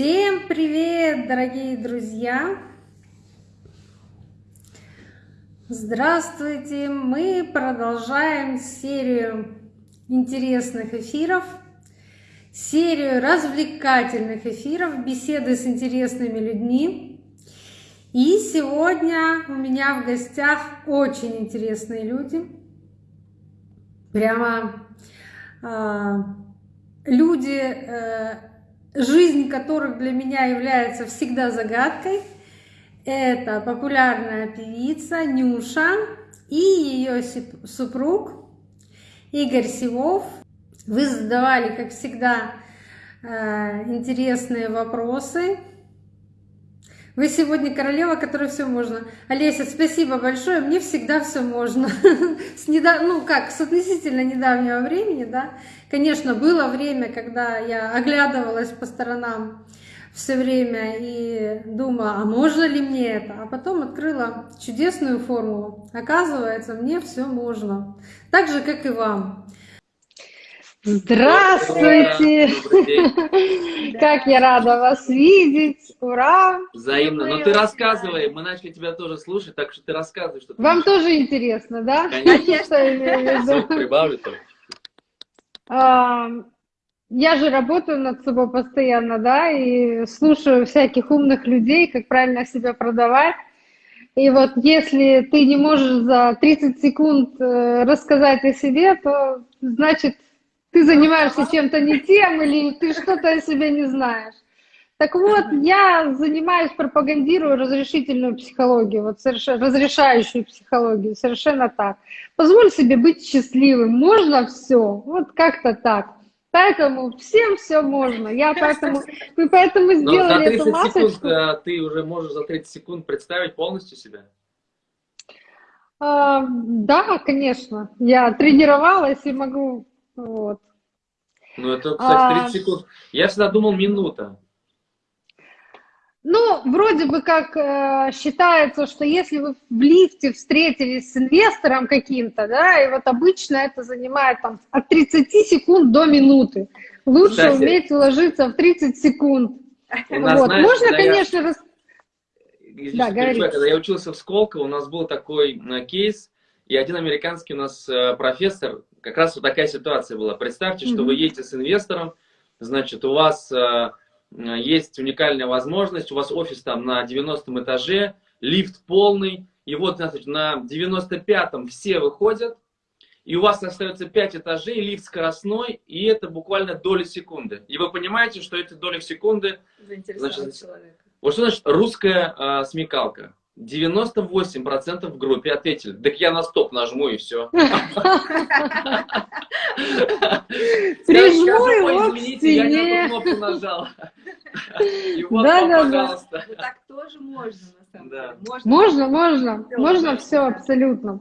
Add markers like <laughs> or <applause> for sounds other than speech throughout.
Всем привет, дорогие друзья! Здравствуйте! Мы продолжаем серию интересных эфиров, серию развлекательных эфиров, беседы с интересными людьми. И сегодня у меня в гостях очень интересные люди. Прямо э, люди, э, жизнь которых для меня является всегда загадкой. Это популярная певица Нюша и ее супруг Игорь Сивов. Вы задавали, как всегда, э, интересные вопросы. Вы сегодня королева, которой все можно. Олеся, спасибо большое. Мне всегда все можно. <laughs> С недав... Ну как, с относительно недавнего времени, да. Конечно, было время, когда я оглядывалась по сторонам все время и думала, а можно ли мне это? А потом открыла чудесную формулу. Оказывается, мне все можно. Так же, как и вам. Здравствуйте! <laughs> Как я рада вас видеть! Ура! Взаимно. Но ну, ты рассказывай, мы начали тебя тоже слушать, так что ты рассказывай, что ты Вам тоже интересно, да? Конечно. <laughs> Прибавлю только. Я же работаю над собой постоянно, да, и слушаю всяких умных людей, как правильно себя продавать. И вот если ты не можешь за 30 секунд э, рассказать о себе, то значит ты занимаешься чем-то не тем или ты что-то о себе не знаешь. Так вот, я занимаюсь, пропагандирую разрешительную психологию, вот совершенно, разрешающую психологию, совершенно так. Позволь себе быть счастливым, можно все, вот как-то так. Поэтому всем все можно. Я поэтому, мы поэтому сделали эту масочку. Секунд, а, ты уже можешь за 30 секунд представить полностью себя? А, да, конечно. Я тренировалась и могу вот. Ну, это, кстати, 30 а... секунд. Я всегда думал минута. Ну, вроде бы как э, считается, что если вы в лифте встретились с инвестором каким-то, да, и вот обычно это занимает там от 30 секунд до минуты. Лучше Кстати, уметь уложиться в 30 секунд. Нас, вот. знаешь, Можно, конечно, я... рас... да, когда я учился в Сколково, у нас был такой э, кейс, и один американский у нас э, профессор, как раз вот такая ситуация была. Представьте, mm -hmm. что вы едете с инвестором, значит, у вас э, есть уникальная возможность, у вас офис там на 90 этаже, лифт полный, и вот, значит, на 95-м все выходят, и у вас остается 5 этажей, лифт скоростной, и это буквально доли секунды. И вы понимаете, что эти доли секунды... Значит, человека. Вот что значит русская э, смекалка? 98% в группе ответили. Так я на стоп нажму и все. Прижму его Извините, я не эту кнопку нажал. Да, да, пожалуйста. Ну, так тоже можно, на самом деле. Можно, можно. Можно все абсолютно.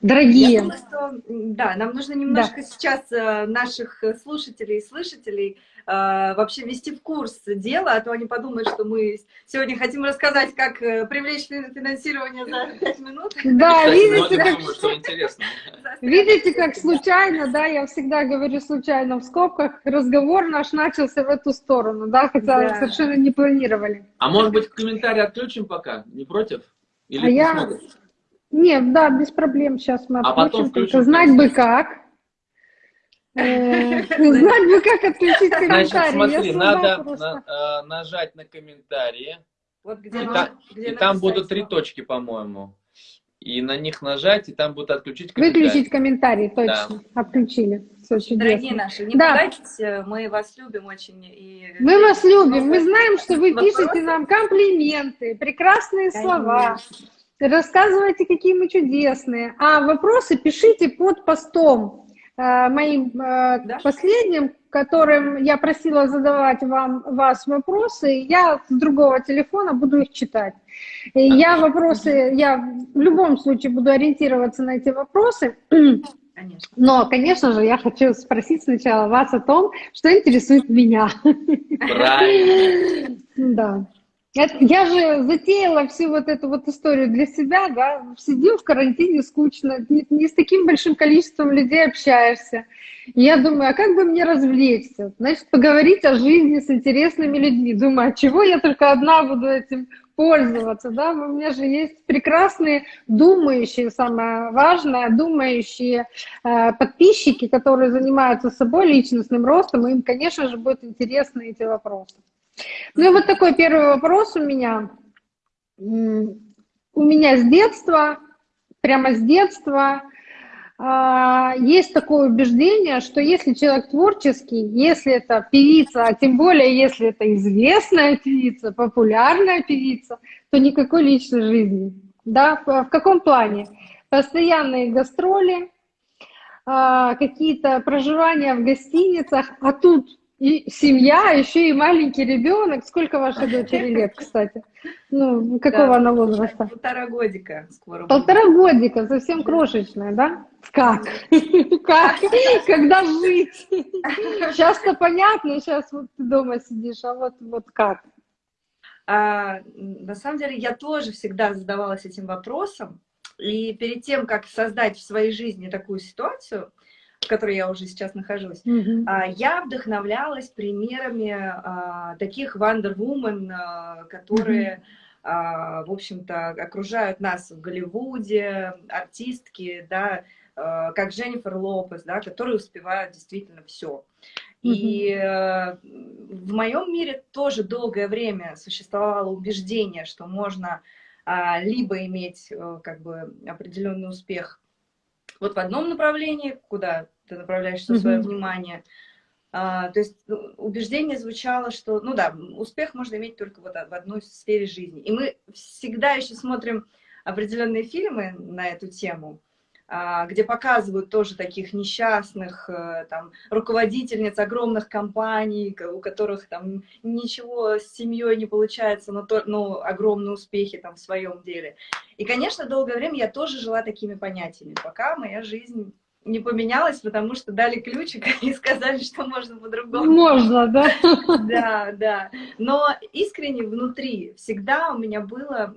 Дорогие. Думаю, что, да, нам нужно немножко да. сейчас э, наших слушателей и слышателей э, вообще ввести в курс дела, а то они подумают, что мы сегодня хотим рассказать, как э, привлечь финансирование за 5 минут. Да, видите, как... видите, как случайно, да, я всегда говорю случайно в скобках, разговор наш начался в эту сторону, да, хотя да. совершенно не планировали. А может быть, комментарий отключим пока? Не против? Или а я... Смотрят? Нет, да, без проблем сейчас мы а потом включим. Знать бы как. Э, <laughs> знать бы как отключить комментарии. Значит, смотри, надо э, нажать на комментарии. Вот где и там будут три точки, по-моему. И на них нажать, и там будут отключить комментарии. Выключить комментарии, точно. Отключили. Дорогие наши, не да. пугайтесь, мы вас любим очень. И... Мы вас любим, мы знаем, что вы пишете нам комплименты, прекрасные слова рассказывайте, какие мы чудесные. А вопросы пишите под постом э, моим э, да? последним, которым я просила задавать вам вас вопросы. Я с другого телефона буду их читать. И я вопросы, я в любом случае буду ориентироваться на эти вопросы. Конечно. Но, конечно же, я хочу спросить сначала вас о том, что интересует меня. Правильно. Да. Я же затеяла всю вот эту вот историю для себя, да, сидим в карантине скучно, не, не с таким большим количеством людей общаешься. И я думаю, а как бы мне развлечься? Значит, поговорить о жизни с интересными людьми. Думаю, а чего я только одна буду этим пользоваться, да? У меня же есть прекрасные думающие, самое важное, думающие э, подписчики, которые занимаются собой, личностным ростом, им, конечно же, будут интересны эти вопросы. Ну и вот такой первый вопрос у меня. У меня с детства, прямо с детства, а, есть такое убеждение, что если человек творческий, если это певица, а тем более если это известная певица, популярная певица, то никакой личной жизни. Да? В каком плане? Постоянные гастроли, а, какие-то проживания в гостиницах, а тут и семья, еще и маленький ребенок. Сколько вашей дочери лет, кстати? Ну, какого да, она возраста? Полтора годика скоро. Полтора годика, совсем крошечная, да? Как? <laughs> Как? Когда жить? Сейчас-то понятно, сейчас вот ты дома сидишь, а вот, вот как? А, на самом деле я тоже всегда задавалась этим вопросом. И перед тем, как создать в своей жизни такую ситуацию, в которой я уже сейчас нахожусь, mm -hmm. я вдохновлялась примерами а, таких Wonder Woman, а, которые, mm -hmm. в общем-то, окружают нас в Голливуде, артистки, да, как Дженнифер Лопес, да, которые успевают действительно все. И э, в моем мире тоже долгое время существовало убеждение, что можно либо иметь э, как бы определенный успех вот в одном направлении, куда ты направляешь все свое mm -hmm. внимание. А, то есть ну, убеждение звучало, что, ну да, успех можно иметь только вот в одной сфере жизни. И мы всегда еще смотрим определенные фильмы на эту тему, где показывают тоже таких несчастных э, там, руководительниц огромных компаний, у которых там ничего с семьей не получается, но, то, но огромные успехи там в своем деле. И, конечно, долгое время я тоже жила такими понятиями, пока моя жизнь не поменялась, потому что дали ключик <laughs> и сказали, что можно по-другому. Можно, да? <laughs> Да, да. Но искренне внутри всегда у меня было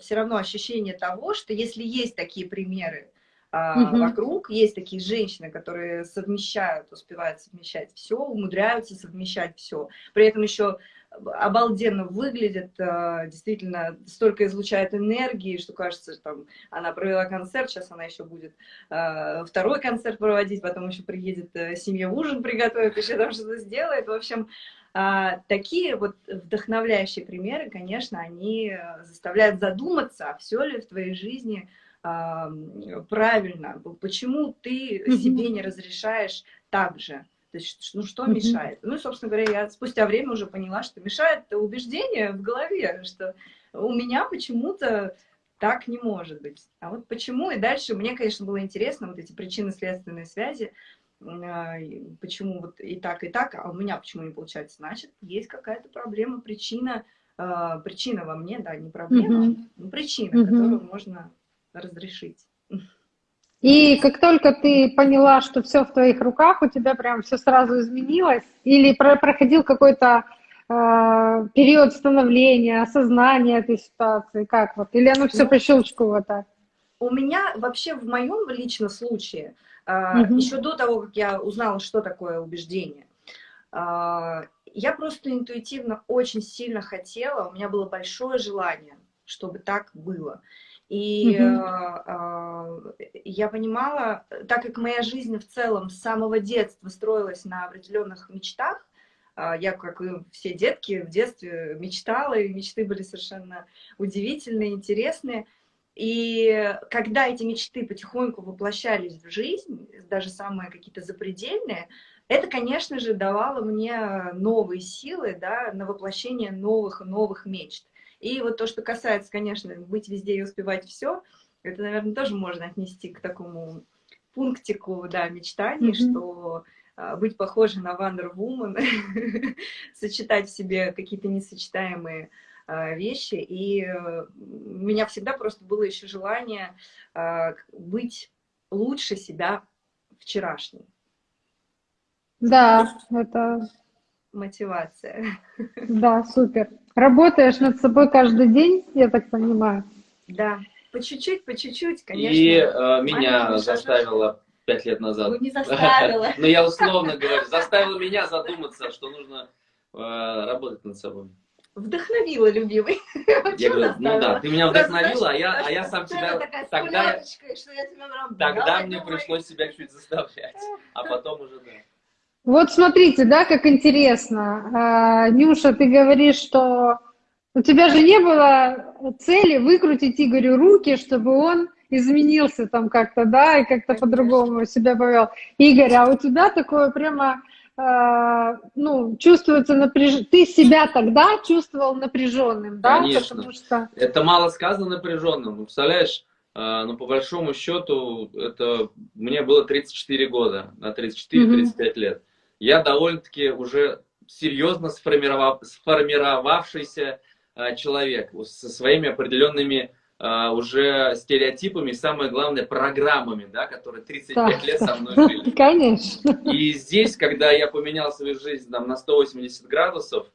все равно ощущение того, что если есть такие примеры, угу. вокруг. Есть такие женщины, которые совмещают, успевают совмещать все, умудряются совмещать все. При этом еще обалденно выглядит, а, действительно, столько излучает энергии, что кажется, что там она провела концерт, сейчас она еще будет а, второй концерт проводить, потом еще приедет э, семья ужин приготовит, еще там что-то сделает. В общем, такие вот вдохновляющие примеры, конечно, они э, заставляют задуматься, а все ли в твоей жизни правильно, почему ты себе не разрешаешь так же. То есть, ну что мешает? Ну, собственно говоря, я спустя время уже поняла, что мешает убеждение в голове, что у меня почему-то так не может быть. А вот почему? И дальше мне, конечно, было интересно вот эти причинно-следственные связи, а, почему вот и так, и так, а у меня почему не получается? Значит, есть какая-то проблема, причина, а, причина во мне, да, не проблема, mm -hmm. причина, mm -hmm. которую можно разрешить. И как только ты поняла, что все в твоих руках, у тебя прям все сразу изменилось? Или проходил какой-то э, период становления, осознания этой ситуации? Как вот? Или оно все ну, по щелчку вот так? У меня вообще в моем личном случае, э, угу. еще до того, как я узнала, что такое убеждение, э, я просто интуитивно очень сильно хотела, у меня было большое желание, чтобы так было. И угу. э, я понимала, так как моя жизнь в целом с самого детства строилась на определенных мечтах, э, я, как и все детки, в детстве мечтала, и мечты были совершенно удивительные, интересные. И когда эти мечты потихоньку воплощались в жизнь, даже самые какие-то запредельные, это, конечно же, давало мне новые силы да, на воплощение новых и новых мечт. И вот то, что касается, конечно, быть везде и успевать все, это, наверное, тоже можно отнести к такому пунктику, да, мечтаний, mm -hmm. что а, быть похожей на Wonder Woman, <laughs> сочетать в себе какие-то несочетаемые а, вещи. И а, у меня всегда просто было еще желание а, быть лучше себя вчерашней. Да, это мотивация. <laughs> Да, супер. Работаешь над собой каждый день, я так понимаю. Да, по чуть-чуть, по чуть-чуть, конечно. И э, меня заставила пять лет назад. Ну, не заставила. <laughs> Но я условно говорю, заставила меня задуматься, что нужно э, работать над собой. Вдохновила, любимый. Я говорю, ну да, ты меня вдохновила, а я, а я сам себя... Тогда, тогда мне пришлось себя чуть заставлять, а потом уже да. Вот смотрите, да, как интересно. А, Нюша, ты говоришь, что у тебя же не было цели выкрутить Игорю руки, чтобы он изменился там как-то, да, и как-то по-другому себя повел. Игорь, а у тебя такое прямо, э, ну, чувствуется напряжение. Ты себя тогда чувствовал напряженным, да? Конечно. Потому что... Это мало сказано напряженным. Ну, представляешь, э, ну, по большому счету, это мне было 34 года, на 34-35 mm-hmm. лет. Я довольно-таки уже серьезно сформировав... сформировавшийся э, человек со своими определенными Uh, уже стереотипами, самое главное, программами, да, которые 35 да. лет со мной жили. <laughs> Конечно. И здесь, когда я поменял свою жизнь там, на 180 градусов,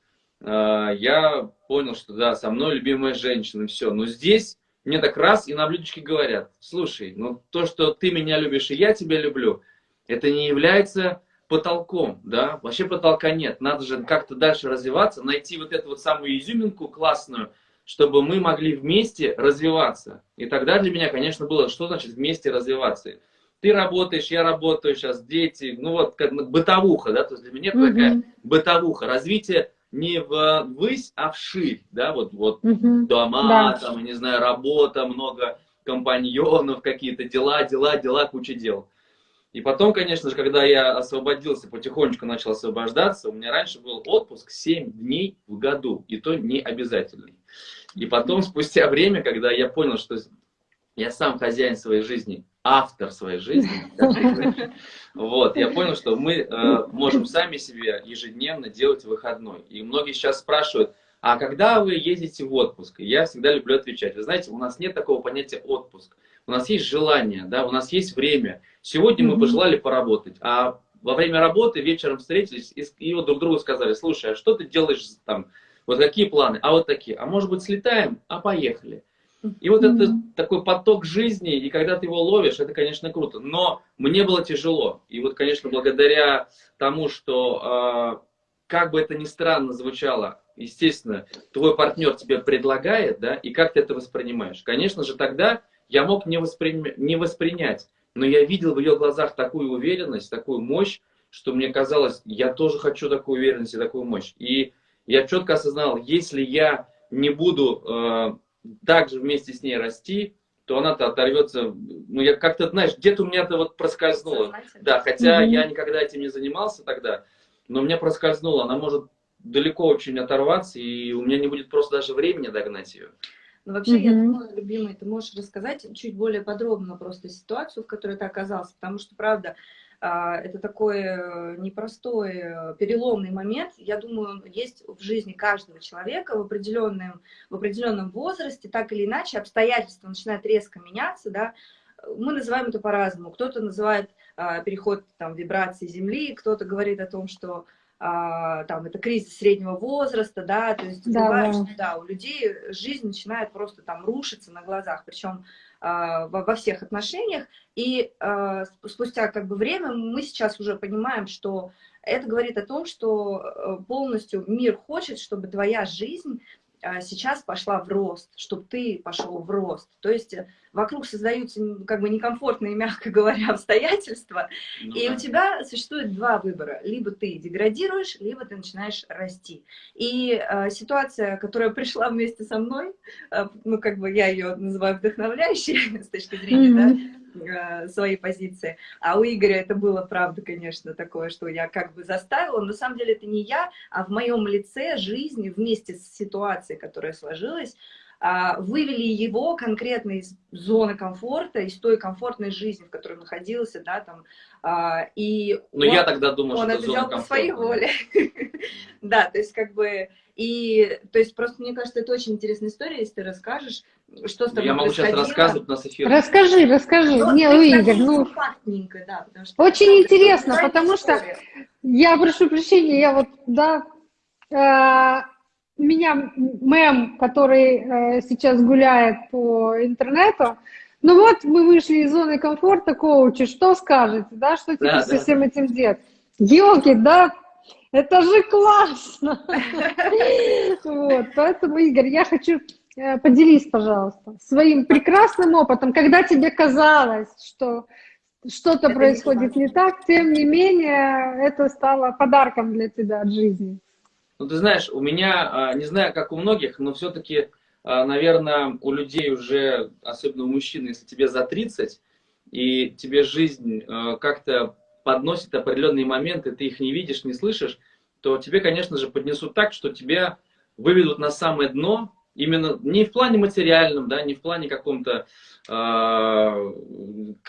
uh, я понял, что да, со мной любимая женщина, все. Но здесь мне так раз и на блюдечке говорят, слушай, ну то, что ты меня любишь и я тебя люблю, это не является потолком, да, вообще потолка нет, надо же как-то дальше развиваться, найти вот эту вот самую изюминку классную, чтобы мы могли вместе развиваться. И тогда для меня, конечно, было, что значит вместе развиваться. Ты работаешь, я работаю, сейчас дети, ну вот как бытовуха, да, то есть для меня это такая бытовуха, развитие не в ввысь, а вширь, да, вот, вот угу. дома, да. там, не знаю, работа, много компаньонов, какие-то дела, дела, дела, куча дел. И потом, конечно же, когда я освободился, потихонечку начал освобождаться, у меня раньше был отпуск 7 дней в году, и то не обязательный. И потом, спустя время, когда я понял, что я сам хозяин своей жизни, автор своей жизни, вот, я понял, что мы э, можем сами себе ежедневно делать выходной. И многие сейчас спрашивают, а когда вы ездите в отпуск? Я всегда люблю отвечать. Вы знаете, у нас нет такого понятия отпуск. У нас есть желание, да, у нас есть время. Сегодня мы пожелали поработать, а во время работы вечером встретились и, и вот друг другу сказали, слушай, а что ты делаешь там вот какие планы? А вот такие. А может быть слетаем? А поехали. И вот это такой поток жизни, и когда ты его ловишь, это, конечно, круто. Но мне было тяжело. И вот, конечно, благодаря тому, что, э, как бы это ни странно звучало, естественно, твой партнер тебе предлагает, да, и как ты это воспринимаешь. Конечно же, тогда я мог не, воспри... не воспринять, но я видел в ее глазах такую уверенность, такую мощь, что мне казалось, я тоже хочу такую уверенность и такую мощь. И я четко осознал, если я не буду э, также вместе с ней расти, то она-то оторвется, ну, я как-то, знаешь, где-то у меня это вот проскользнуло. Да, хотя mm-hmm. я никогда этим не занимался тогда, но у меня проскользнуло, она может далеко очень оторваться, и у меня не будет просто даже времени догнать ее. Ну, вообще, mm-hmm. я думаю, любимый, ты можешь рассказать чуть более подробно просто ситуацию, в которой ты оказался, потому что, правда, а, это такой непростой э, переломный момент. Я думаю, есть в жизни каждого человека в определенном, в определенном возрасте, так или иначе, обстоятельства начинают резко меняться, да, мы называем это по-разному. Кто-то называет а, переход там, вибрации Земли, кто-то говорит о том, что а, там это кризис среднего возраста, да, то есть да, бывает, да. что да, у людей жизнь начинает просто там рушиться на глазах, причем а, во, во всех отношениях. И а, спустя как бы время мы сейчас уже понимаем, что это говорит о том, что э, полностью мир хочет, чтобы твоя жизнь сейчас пошла в рост, чтобы ты пошел в рост. То есть э, вокруг создаются как бы некомфортные, <laughs> мягко говоря, обстоятельства, ну, и да. у тебя существует два выбора. Либо ты деградируешь, либо ты начинаешь расти. И э, ситуация, которая пришла вместе со мной, э, ну как бы я ее называю вдохновляющей <laughs> с точки зрения, mm -hmm. Э, свои позиции. А у Игоря это было, правда, конечно, такое, что я как бы заставила. Но на самом деле это не я, а в моем лице жизни вместе с ситуацией, которая сложилась, а, вывели его конкретно из зоны комфорта, из той комфортной жизни, в которой он находился, да, там, а, и Но он, я тогда думаю, он что это взял по своей воле. <laughs> да, то есть как бы, и, то есть просто мне кажется, это очень интересная история, если ты расскажешь, что с тобой Я могу сейчас рассказывать на эфире. Расскажи, расскажи. Ну, Не, ну, Игорь, ну... Да, что очень интересно, потому история. что... Я прошу прощения, я вот, да... Э, меня мем, который э, сейчас гуляет по интернету, ну вот мы вышли из зоны комфорта, коучи, что скажете, да, что теперь да, со да. всем этим делать? Йоги, да, это же классно! <laughs> Вот, поэтому, Игорь, я хочу поделись, пожалуйста, своим прекрасным опытом, когда тебе казалось, что что-то происходит не так, тем не менее, это стало подарком для тебя от жизни. Ну, ты знаешь, у меня, а, не знаю, как у многих, но все-таки, а, наверное, у людей уже, особенно у мужчин, если тебе за 30, и тебе жизнь а, как-то подносит определенные моменты, ты их не видишь, не слышишь, то тебе, конечно же, поднесут так, что тебя выведут на самое дно, именно не в плане материальном, да, не в плане каком-то э,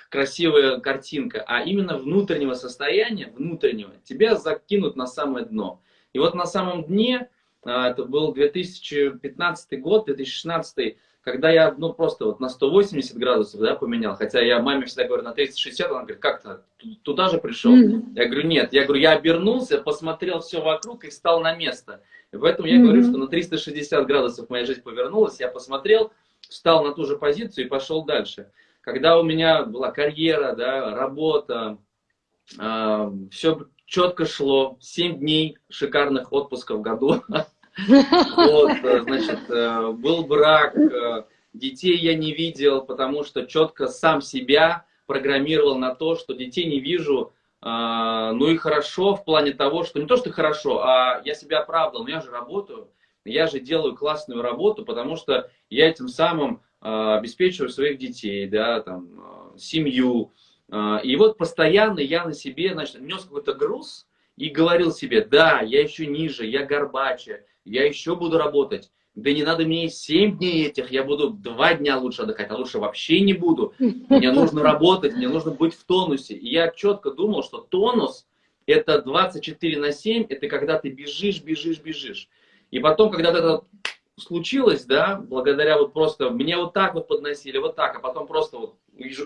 красивая картинка, а именно внутреннего состояния, внутреннего, тебя закинут на самое дно. И вот на самом дне, а, это был 2015 год, 2016, когда я ну, просто вот на 180 градусов да, поменял, хотя я маме всегда говорю на 360, она говорит, как то туда же пришел? Mm-hmm. Я говорю, нет, я говорю, я обернулся, посмотрел все вокруг и встал на место. И поэтому я mm-hmm. говорю, что на 360 градусов моя жизнь повернулась, я посмотрел, встал на ту же позицию и пошел дальше. Когда у меня была карьера, да, работа, э, все четко шло. Семь дней шикарных отпусков в году. <laughs> Вот, э, значит, э, был брак, э, детей я не видел, потому что четко сам себя программировал на то, что детей не вижу, ну и хорошо в плане того, что не то, что хорошо, а я себя оправдал, но я же работаю, я же делаю классную работу, потому что я этим самым обеспечиваю своих детей, да, там, семью, а, и вот постоянно я на себе, значит, нес какой-то груз и говорил себе, да, я еще ниже, я горбаче, я еще буду работать. Да не надо мне 7 дней этих, я буду 2 дня лучше отдыхать, а лучше вообще не буду. Мне нужно работать, мне нужно быть в тонусе. И я четко думал, что тонус это 24 на 7, это когда ты бежишь, бежишь, бежишь. И потом, когда это случилось, да, благодаря вот просто, мне вот так вот подносили, вот так, а потом просто вот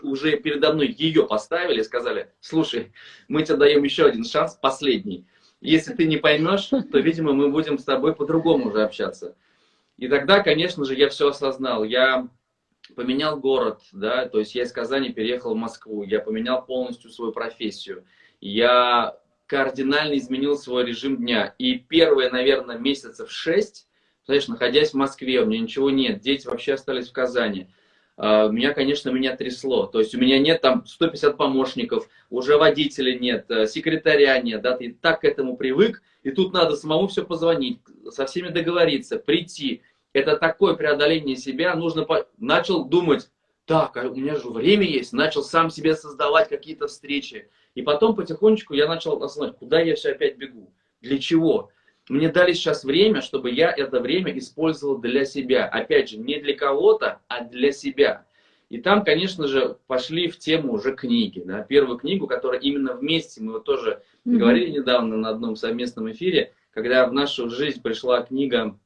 уже передо мной ее поставили сказали, слушай, мы тебе даем еще один шанс, последний. Если ты не поймешь, то, видимо, мы будем с тобой по-другому уже общаться. И тогда, конечно же, я все осознал. Я поменял город, да, то есть я из Казани переехал в Москву, я поменял полностью свою профессию. Я кардинально изменил свой режим дня. И первые, наверное, месяцев шесть знаешь, находясь в Москве, у меня ничего нет, дети вообще остались в Казани. Uh, меня, конечно, меня трясло. То есть у меня нет там 150 помощников, уже водителя нет, э, секретаря нет, да, ты так к этому привык, и тут надо самому все позвонить, со всеми договориться, прийти. Это такое преодоление себя, нужно, по... начал думать, так, а у меня же время есть, начал сам себе создавать какие-то встречи. И потом потихонечку я начал осознавать, куда я все опять бегу, для чего. Мне дали сейчас время, чтобы я это время использовал для себя. Опять же, не для кого-то, а для себя. И там, конечно же, пошли в тему уже книги. Да? Первую книгу, которая именно вместе, мы вот тоже mm-hmm. говорили недавно на одном совместном эфире, когда в нашу жизнь пришла книга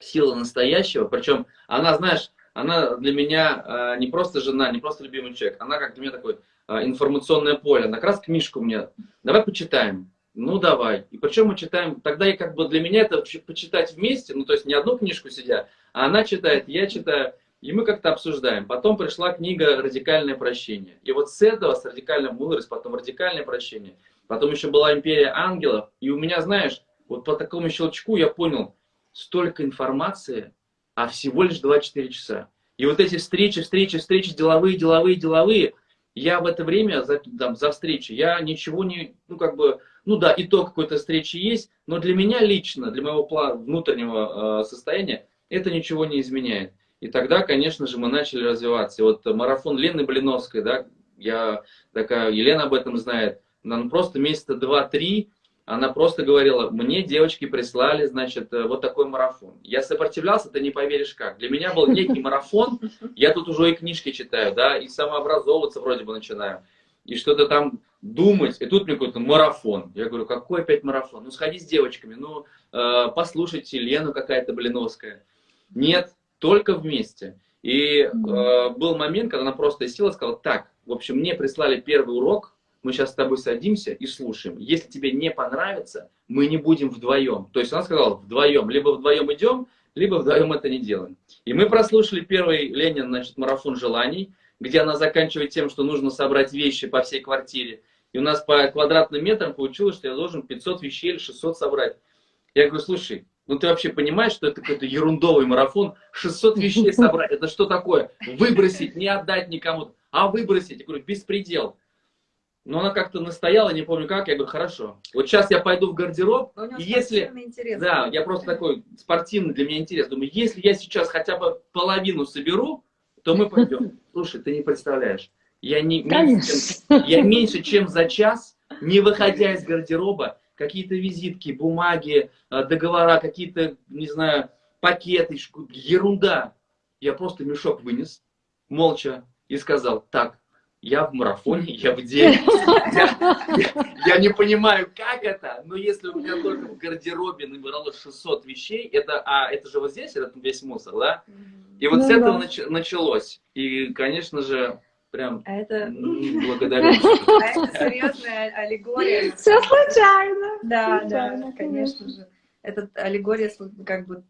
«Сила настоящего». Причем она, знаешь, она для меня э, не просто жена, не просто любимый человек, она как для меня такое э, информационное поле. Она как раз книжку мне, давай почитаем. Ну, давай. И причем мы читаем, тогда и как бы для меня это почитать вместе, ну, то есть не одну книжку сидя, а она читает, я читаю, и мы как-то обсуждаем. Потом пришла книга «Радикальное прощение». И вот с этого, с радикальным мудрость, потом радикальное прощение, потом еще была «Империя ангелов». И у меня, знаешь, вот по такому щелчку я понял, столько информации, а всего лишь 24 часа. И вот эти встречи, встречи, встречи, деловые, деловые, деловые, я в это время за, там, за встречи, я ничего не, ну, как бы, ну да, итог какой-то встречи есть, но для меня лично, для моего внутреннего э, состояния, это ничего не изменяет. И тогда, конечно же, мы начали развиваться. И вот марафон Лены Блиновской, да, я такая, Елена об этом знает, она просто месяца два-три, она просто говорила, мне девочки прислали, значит, э, вот такой марафон. Я сопротивлялся, ты не поверишь как. Для меня был некий марафон, я тут уже и книжки читаю, да, и самообразовываться вроде бы начинаю и что-то там думать, и тут мне какой-то марафон. Я говорю, какой опять марафон? Ну, сходи с девочками, ну, э, послушайте Лену какая-то Блиновская. Нет, только вместе. И э, был момент, когда она просто села и сказала, так, в общем, мне прислали первый урок, мы сейчас с тобой садимся и слушаем. Если тебе не понравится, мы не будем вдвоем. То есть она сказала, вдвоем, либо вдвоем идем, либо вдвоем это не делаем. И мы прослушали первый Ленин, значит, марафон желаний, где она заканчивает тем, что нужно собрать вещи по всей квартире. И у нас по квадратным метрам получилось, что я должен 500 вещей или 600 собрать. Я говорю, слушай, ну ты вообще понимаешь, что это какой-то ерундовый марафон, 600 вещей собрать, это что такое? Выбросить, не отдать никому, а выбросить. Я говорю, беспредел. Но она как-то настояла, не помню как, я говорю, хорошо. Вот сейчас я пойду в гардероб, и если... Интерес, да, я просто такой спортивный для меня интерес. Думаю, если я сейчас хотя бы половину соберу, то мы пойдем. Слушай, ты не представляешь. Я, не, меньше, чем, я меньше, чем за час, не выходя из гардероба, какие-то визитки, бумаги, э, договора, какие-то, не знаю, пакеты, ерунда. Я просто мешок вынес, молча, и сказал, так, я в марафоне, я в день. Я, я, я не понимаю, как это, но если у меня только в гардеробе набиралось 600 вещей, это, а это же вот здесь, это весь мусор, да? И вот ну, с этого да. началось. И, конечно же, прям а это... благодарю. <laughs> А это серьезная аллегория. Все случайно. Да, да, конечно же. Это аллегория как бы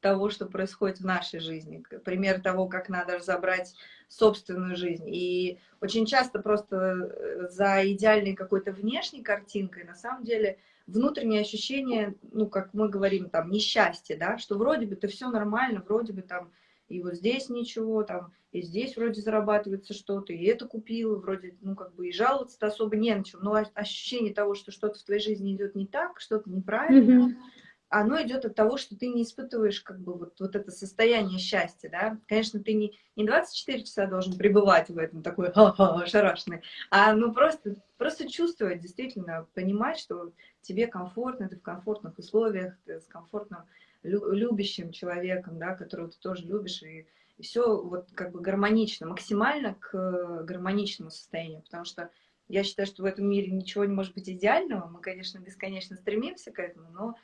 того, что происходит в нашей жизни. Пример того, как надо разобрать собственную жизнь. И очень часто просто э, за идеальной какой-то внешней картинкой на самом деле внутреннее ощущение, ну, как мы говорим, там, несчастье, да, что вроде бы ты все нормально, вроде бы там и вот здесь ничего, там, и здесь вроде зарабатывается что-то, и это купил, вроде, ну, как бы и жаловаться-то особо не на чем, но ощущение того, что что-то в твоей жизни идет не так, что-то неправильно, mm -hmm оно идет от того, что ты не испытываешь как бы вот, вот это состояние счастья, да. Конечно, ты не, не 24 часа должен пребывать в этом такой ха-ха, шарашный, а ну просто, просто чувствовать, действительно, понимать, что тебе комфортно, ты в комфортных условиях, ты с комфортным, любящим человеком, да, которого ты тоже любишь, и, и все вот как бы гармонично, максимально к гармоничному состоянию, потому что я считаю, что в этом мире ничего не может быть идеального, мы, конечно, бесконечно стремимся к этому, но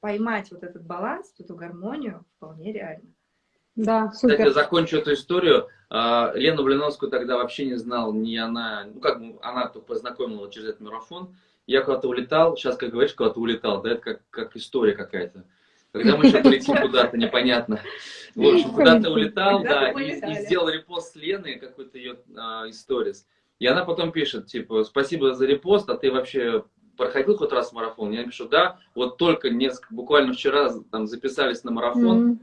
поймать вот этот баланс, эту гармонию вполне реально. Да, супер. Кстати, закончу эту историю. А, Лену Блиновскую тогда вообще не знал, ни она, ну как она познакомила через этот марафон. Я куда-то улетал, сейчас, как говоришь, куда-то улетал, да, это как, как история какая-то. Когда мы еще полетим куда-то, непонятно. В общем, куда-то улетал, да, и, и сделал репост с Лены, какой-то ее а, историс. И она потом пишет, типа, спасибо за репост, а ты вообще проходил хоть раз марафон? Я пишу, да, вот только несколько, буквально вчера там записались на марафон, mm -hmm.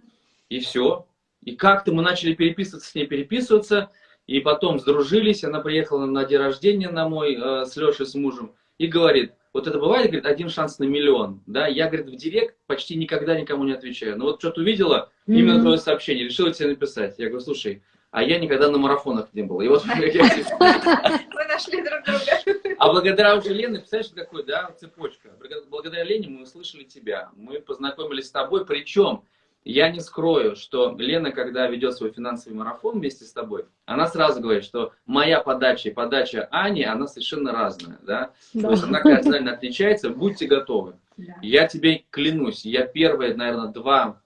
и все. И как-то мы начали переписываться с ней, переписываться, и потом сдружились, она приехала на день рождения на мой, э, с Лешей, с мужем, и говорит, вот это бывает, говорит, один шанс на миллион, да, я, говорит, в директ почти никогда никому не отвечаю, но вот что-то увидела, mm -hmm. именно твое сообщение, решила тебе написать, я говорю, слушай, а я никогда на марафонах не был. И вот мы <laughs> <laughs> нашли друг друга. А благодаря уже Лене, представляешь, какой, да, цепочка. Благодаря Лене мы услышали тебя, мы познакомились с тобой, причем я не скрою, что Лена, когда ведет свой финансовый марафон вместе с тобой, она сразу говорит, что моя подача и подача Ани, она совершенно разная, да? да. То есть она кардинально отличается, будьте готовы. Да. Я тебе клянусь, я первые, наверное, два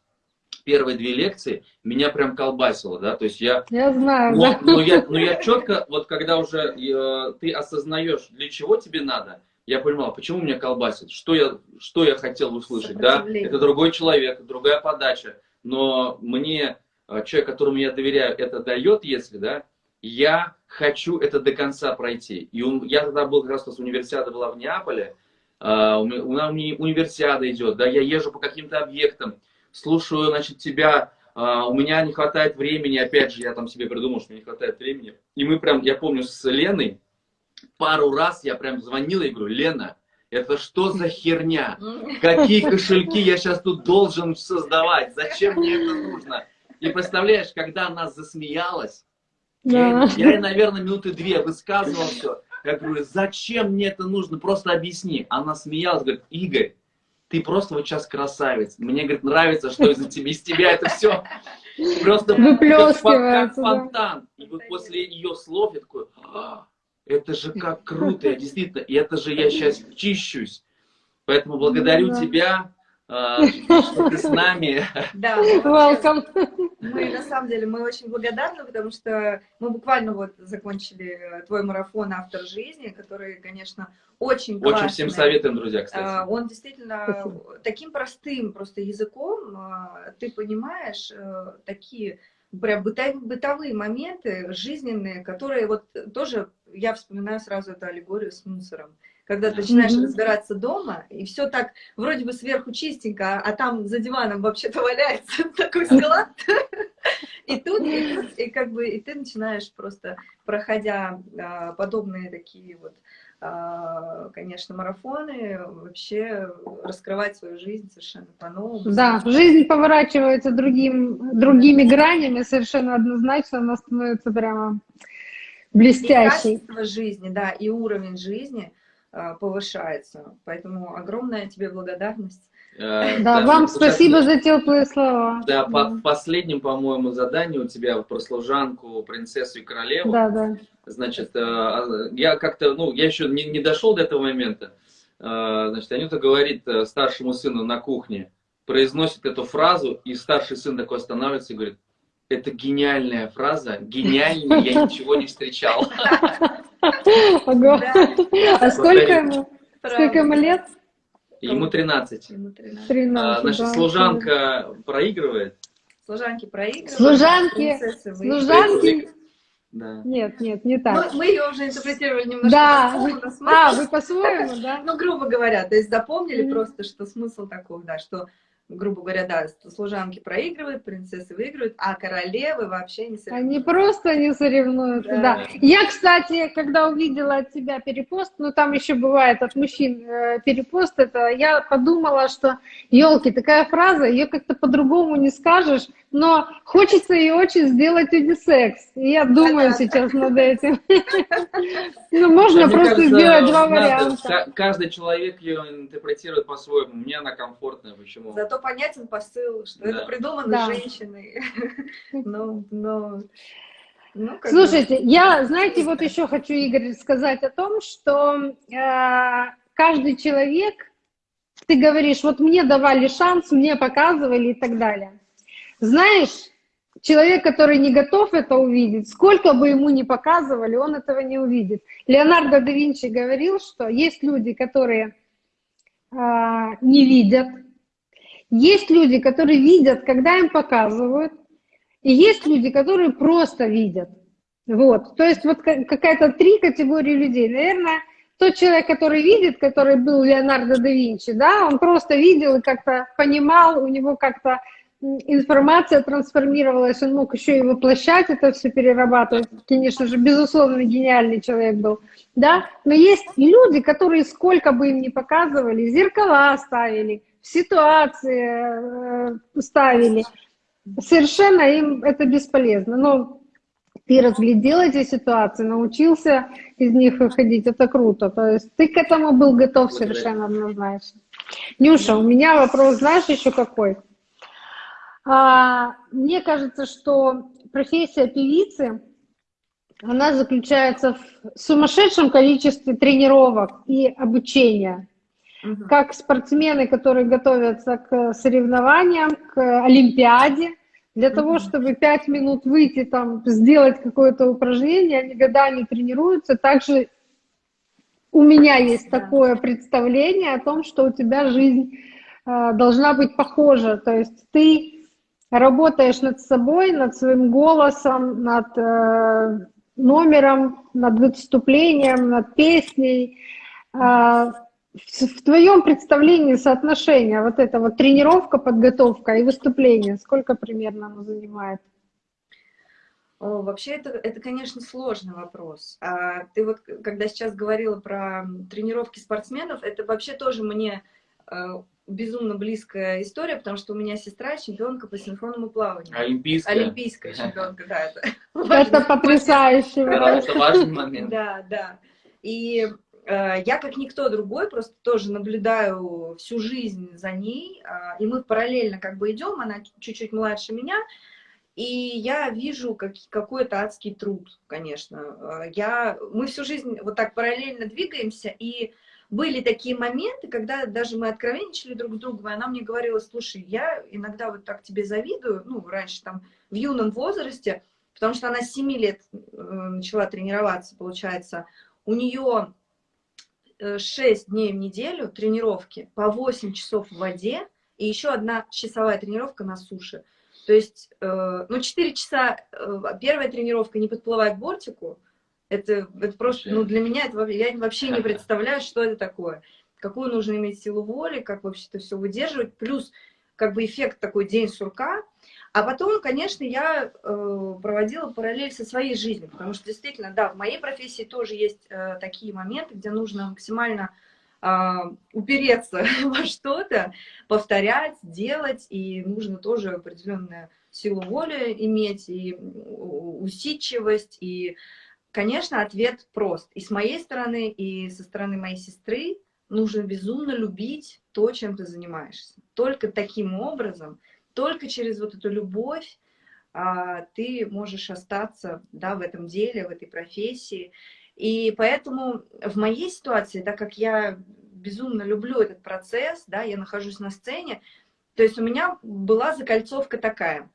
первые две лекции меня прям колбасило, да, то есть я... Я знаю, но, да. но, я, но я четко, вот когда уже э, ты осознаешь, для чего тебе надо, я понимал, почему меня колбасит, что я, что я хотел услышать, да, это другой человек, другая подача, но мне, э, человек, которому я доверяю, это дает, если, да, я хочу это до конца пройти. И он, я тогда был, как раз у нас универсиада была в Неаполе, Uh, у меня универсиада идет, да, я езжу по каким-то объектам, слушаю, значит, тебя, а, у меня не хватает времени, опять же, я там себе придумал, что мне не хватает времени. И мы прям, я помню, с Леной пару раз я прям звонил и говорю, Лена, это что за херня? Какие <laughs> кошельки я сейчас тут должен создавать? Зачем мне это нужно? И представляешь, когда она засмеялась, да. я, я, наверное, минуты две высказывал все. Я говорю, зачем мне это нужно? Просто объясни. Она смеялась, говорит, Игорь, ты просто вот сейчас красавец. Мне, говорит, нравится, что из-за тебя, из тебя это все просто как, как фонтан. И вот после ее слов я такой, а, это же как круто, я действительно, и это же я сейчас чищусь. Поэтому благодарю тебя, а, что ты с нами. Да, welcome. Мы, на самом деле, мы очень благодарны, потому что мы буквально вот закончили твой марафон «Автор жизни», который, конечно, очень классный. Очень всем советуем, друзья, кстати. А, он действительно Спасибо. таким простым просто языком, а, ты понимаешь э, такие прям бытовые моменты, жизненные, которые вот тоже, я вспоминаю сразу эту аллегорию с мусором. Когда ты начинаешь mm-hmm. разбираться дома, и все так вроде бы сверху чистенько, а там за диваном вообще-то валяется <laughs> такой склад. <laughs> И тут, и тут, и как бы, и ты начинаешь просто, проходя а, подобные такие вот а, конечно, марафоны, вообще раскрывать свою жизнь совершенно по-новому. Да, жизнь поворачивается другим, другими гранями, совершенно однозначно, она становится прямо блестящей. И качество жизни, да, и уровень жизни а, повышается. Поэтому огромная тебе благодарность. Э, да, да, вам спасибо за теплые слова. Да, по в последнем, по-моему, задании у тебя про служанку, принцессу и королеву. Да, да. Значит, э, а, я как-то, ну, я еще не, не дошел до этого момента. Э, значит, Анюта говорит старшему сыну на кухне, произносит эту фразу, и старший сын такой останавливается и говорит, это гениальная фраза, гениальнее я ничего не встречал. <laughs> А сколько ему? Сколько ему лет? Ему 13. Ему 13. 13 а, значит, да, служанка да. проигрывает. Служанки проигрывают. Служанки. Служанки. Да. Нет, нет, не так. Мы, мы ее уже интерпретировали немножко да. по-своему. А, вы по-своему, <laughs> да? Ну, грубо говоря, то есть запомнили mm -hmm. просто, что смысл такой, да, что грубо говоря, да, служанки проигрывают, принцессы выигрывают, а королевы вообще не соревнуются. Они просто не соревнуются, да. да. Я, кстати, когда увидела от тебя перепост, ну там еще бывает от мужчин э, перепост, это я подумала, что, елки, такая фраза, ее как-то по-другому не скажешь, но хочется ее очень сделать унисекс. И я думаю да, сейчас да. над этим. <laughs> Ну, можно просто сделать два варианта. Каждый человек ее интерпретирует по-своему. Мне она комфортная, почему? Зато понятен посыл, что это придумано женщиной. <laughs> Ну, ну... Ну, Слушайте, я, знаете, вот еще хочу, Игорь, сказать о том, что э, каждый человек, ты говоришь, вот мне давали шанс, мне показывали и так далее. Знаешь, человек, который не готов это увидеть, сколько бы ему ни показывали, он этого не увидит. Леонардо да Винчи говорил, что есть люди, которые а, не видят, есть люди, которые видят, когда им показывают, и есть люди, которые просто видят. Вот, то есть вот какая-то три категории людей. Наверное, тот человек, который видит, который был Леонардо да Винчи, да, он просто видел и как-то понимал, у него как-то информация трансформировалась, он мог еще и воплощать это все, перерабатывать. Конечно же, безусловно, гениальный человек был. Да? Но есть люди, которые сколько бы им ни показывали, зеркала ставили, ситуации э, ставили, совершенно им это бесполезно. Но ты разглядел эти ситуации, научился из них выходить, это круто. То есть ты к этому был готов совершенно однозначно. Нюша, у меня вопрос, знаешь, еще какой? А, мне кажется, что профессия певицы, она заключается в сумасшедшем количестве тренировок и обучения. Угу. Как спортсмены, которые готовятся к соревнованиям, к Олимпиаде, для угу. того, чтобы пять минут выйти, там, сделать какое-то упражнение, они годами тренируются. Также у меня есть да. такое представление о том, что у тебя жизнь э, должна быть похожа. То есть ты работаешь над собой, над своим голосом, над э, номером, над выступлением, над песней. Э, в, твоем представлении соотношения вот эта вот тренировка, подготовка и выступление, сколько примерно оно занимает? О, вообще это, это, конечно, сложный вопрос. А ты вот, когда сейчас говорила про тренировки спортсменов, это вообще тоже мне э, безумно близкая история, потому что у меня сестра чемпионка по синхронному плаванию. Олимпийская. Олимпийская <laughs> чемпионка, да. Это, это потрясающе. Это важный момент. Да, да. И я, как никто другой, просто тоже наблюдаю всю жизнь за ней, э, и мы параллельно как бы идем, она чуть-чуть младше меня, и я вижу как, какой-то адский труд, конечно. Э, я, мы всю жизнь вот так параллельно двигаемся, и были такие моменты, когда даже мы откровенничали друг с другом, и она мне говорила, слушай, я иногда вот так тебе завидую, ну, раньше там в юном возрасте, потому что она с 7 лет э, начала тренироваться, получается, у нее 6 дней в неделю тренировки по 8 часов в воде, и еще одна часовая тренировка на суше. То есть, э, ну, 4 часа, э, первая тренировка, не подплывая к бортику, это, это просто, ну, для меня это, я вообще не представляю, что это такое. Какую нужно иметь силу воли, как вообще это все выдерживать, плюс как бы эффект такой день сурка. А потом, конечно, я э, проводила параллель со своей жизнью, потому что действительно, да, в моей профессии тоже есть э, такие моменты, где нужно максимально а, упереться <laughs> во что-то, повторять, делать, и нужно тоже определенную силу воли иметь, и усидчивость, и, конечно, ответ прост. И с моей стороны, и со стороны моей сестры нужно безумно любить то, чем ты занимаешься. Только таким образом, только через вот эту любовь а, ты можешь остаться да, в этом деле, в этой профессии. И поэтому в моей ситуации, так как я безумно люблю этот процесс, да, я нахожусь на сцене, то есть у меня была закольцовка такая.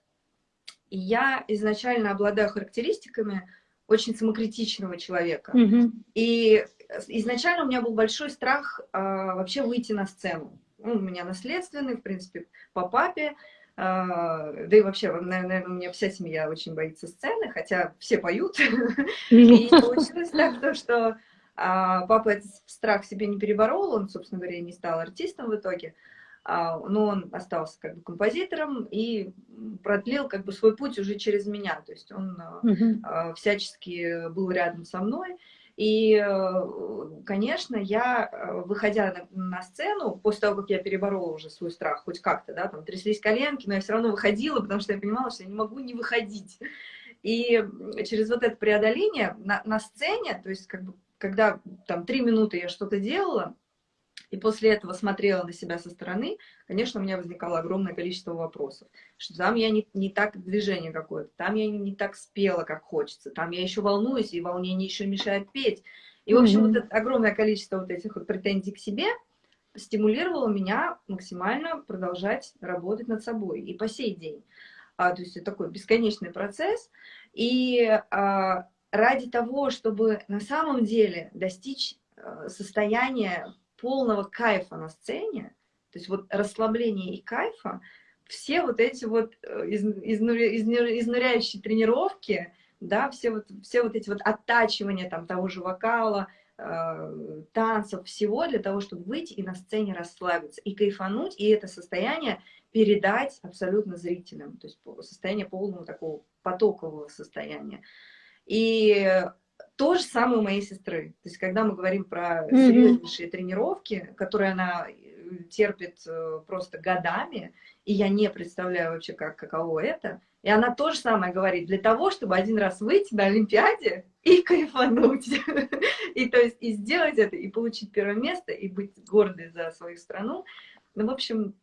Я изначально обладаю характеристиками очень самокритичного человека. Mm -hmm. И изначально у меня был большой страх а, вообще выйти на сцену. Он у меня наследственный, в принципе, по папе. А, да и вообще, наверное, у меня вся семья очень боится сцены, хотя все поют. <laughs> И получилось так, что а, папа этот страх себе не переборол, он, собственно говоря, не стал артистом в итоге, а, но он остался как бы композитором и продлил как бы свой путь уже через меня, то есть он всячески был рядом со мной. И, э, конечно, я, э, выходя на, на сцену, после того, как я переборола уже свой страх, хоть как-то, да, там тряслись коленки, но я все равно выходила, потому что я понимала, что я не могу не выходить. И через вот это преодоление на, на сцене, то есть как бы, когда там три минуты я что-то делала, и после этого смотрела на себя со стороны, конечно, у меня возникало огромное количество вопросов. Что там я не, не так движение какое-то, там я не, не так спела, как хочется, там я еще волнуюсь, и волнение еще мешает петь. И, в общем, mm -hmm. вот это огромное количество вот этих вот претензий к себе стимулировало меня максимально продолжать работать над собой. И по сей день. А, то есть это такой бесконечный процесс. И а, ради того, чтобы на самом деле достичь а, состояния полного кайфа на сцене, то есть вот расслабления и кайфа, все вот эти вот э, из, изнуряющие тренировки, да, все вот, все вот эти вот оттачивания там того же вокала, э, танцев, всего для того, чтобы выйти и на сцене расслабиться, и кайфануть, и это состояние передать абсолютно зрителям, то есть состояние полного такого потокового состояния. И то же самое у моей сестры. То есть, когда мы говорим про серьезнейшие mm -hmm. тренировки, которые она э, терпит э, просто годами, и я не представляю вообще, как, каково это, и она то же самое говорит, для того, чтобы один раз выйти на Олимпиаде и кайфануть, <laughs> и то есть и сделать это, и получить первое место, и быть гордой за свою страну. Ну, в общем,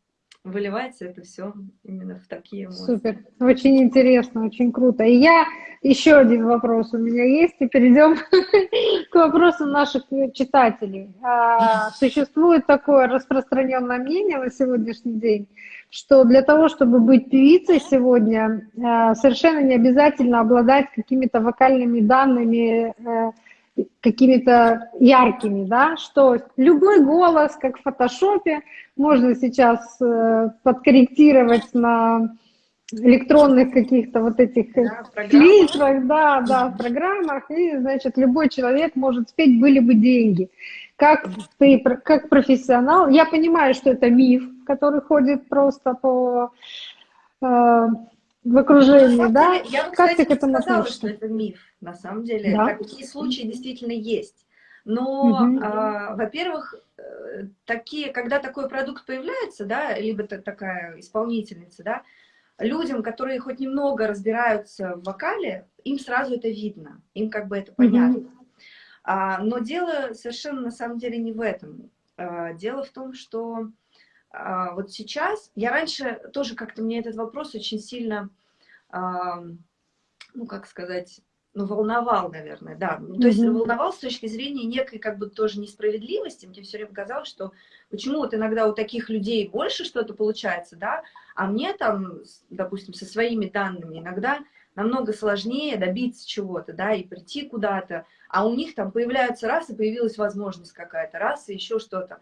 выливается это все именно в такие эмоции. Супер, очень интересно, очень круто. И я, еще один вопрос у меня есть, и перейдем <laughs> к вопросам наших читателей. А, существует такое распространенное мнение на сегодняшний день, что для того, чтобы быть певицей сегодня, а, совершенно не обязательно обладать какими-то вокальными данными, э, какими-то яркими, да, что любой голос, как в фотошопе, можно сейчас э, подкорректировать на электронных каких-то вот этих да, клипах, да, да, в программах, и, значит, любой человек может спеть «Были бы деньги». Как ты, как профессионал, я понимаю, что это миф, который ходит просто по э, в окружении, ну, да? Я бы, как кстати, ты к этому сказала, относишься? что это миф, на самом деле. Да? Такие случаи действительно есть. Но, угу. а, во-первых, э, такие, когда такой продукт появляется, да, либо такая исполнительница, да, людям, которые хоть немного разбираются в вокале, им сразу это видно, им как бы это понятно. Угу. А, но дело совершенно на самом деле не в этом. А, дело в том, что а, вот сейчас, я раньше тоже как-то мне этот вопрос очень сильно, ну как сказать, ну, волновал, наверное, да. Mm -hmm. То есть волновал с точки зрения некой как бы тоже несправедливости. Мне все время казалось, что почему вот иногда у таких людей больше что-то получается, да, а мне там, допустим, со своими данными иногда намного сложнее добиться чего-то, да, и прийти куда-то, а у них там появляются раз, и появилась возможность какая-то, раз, и еще что-то.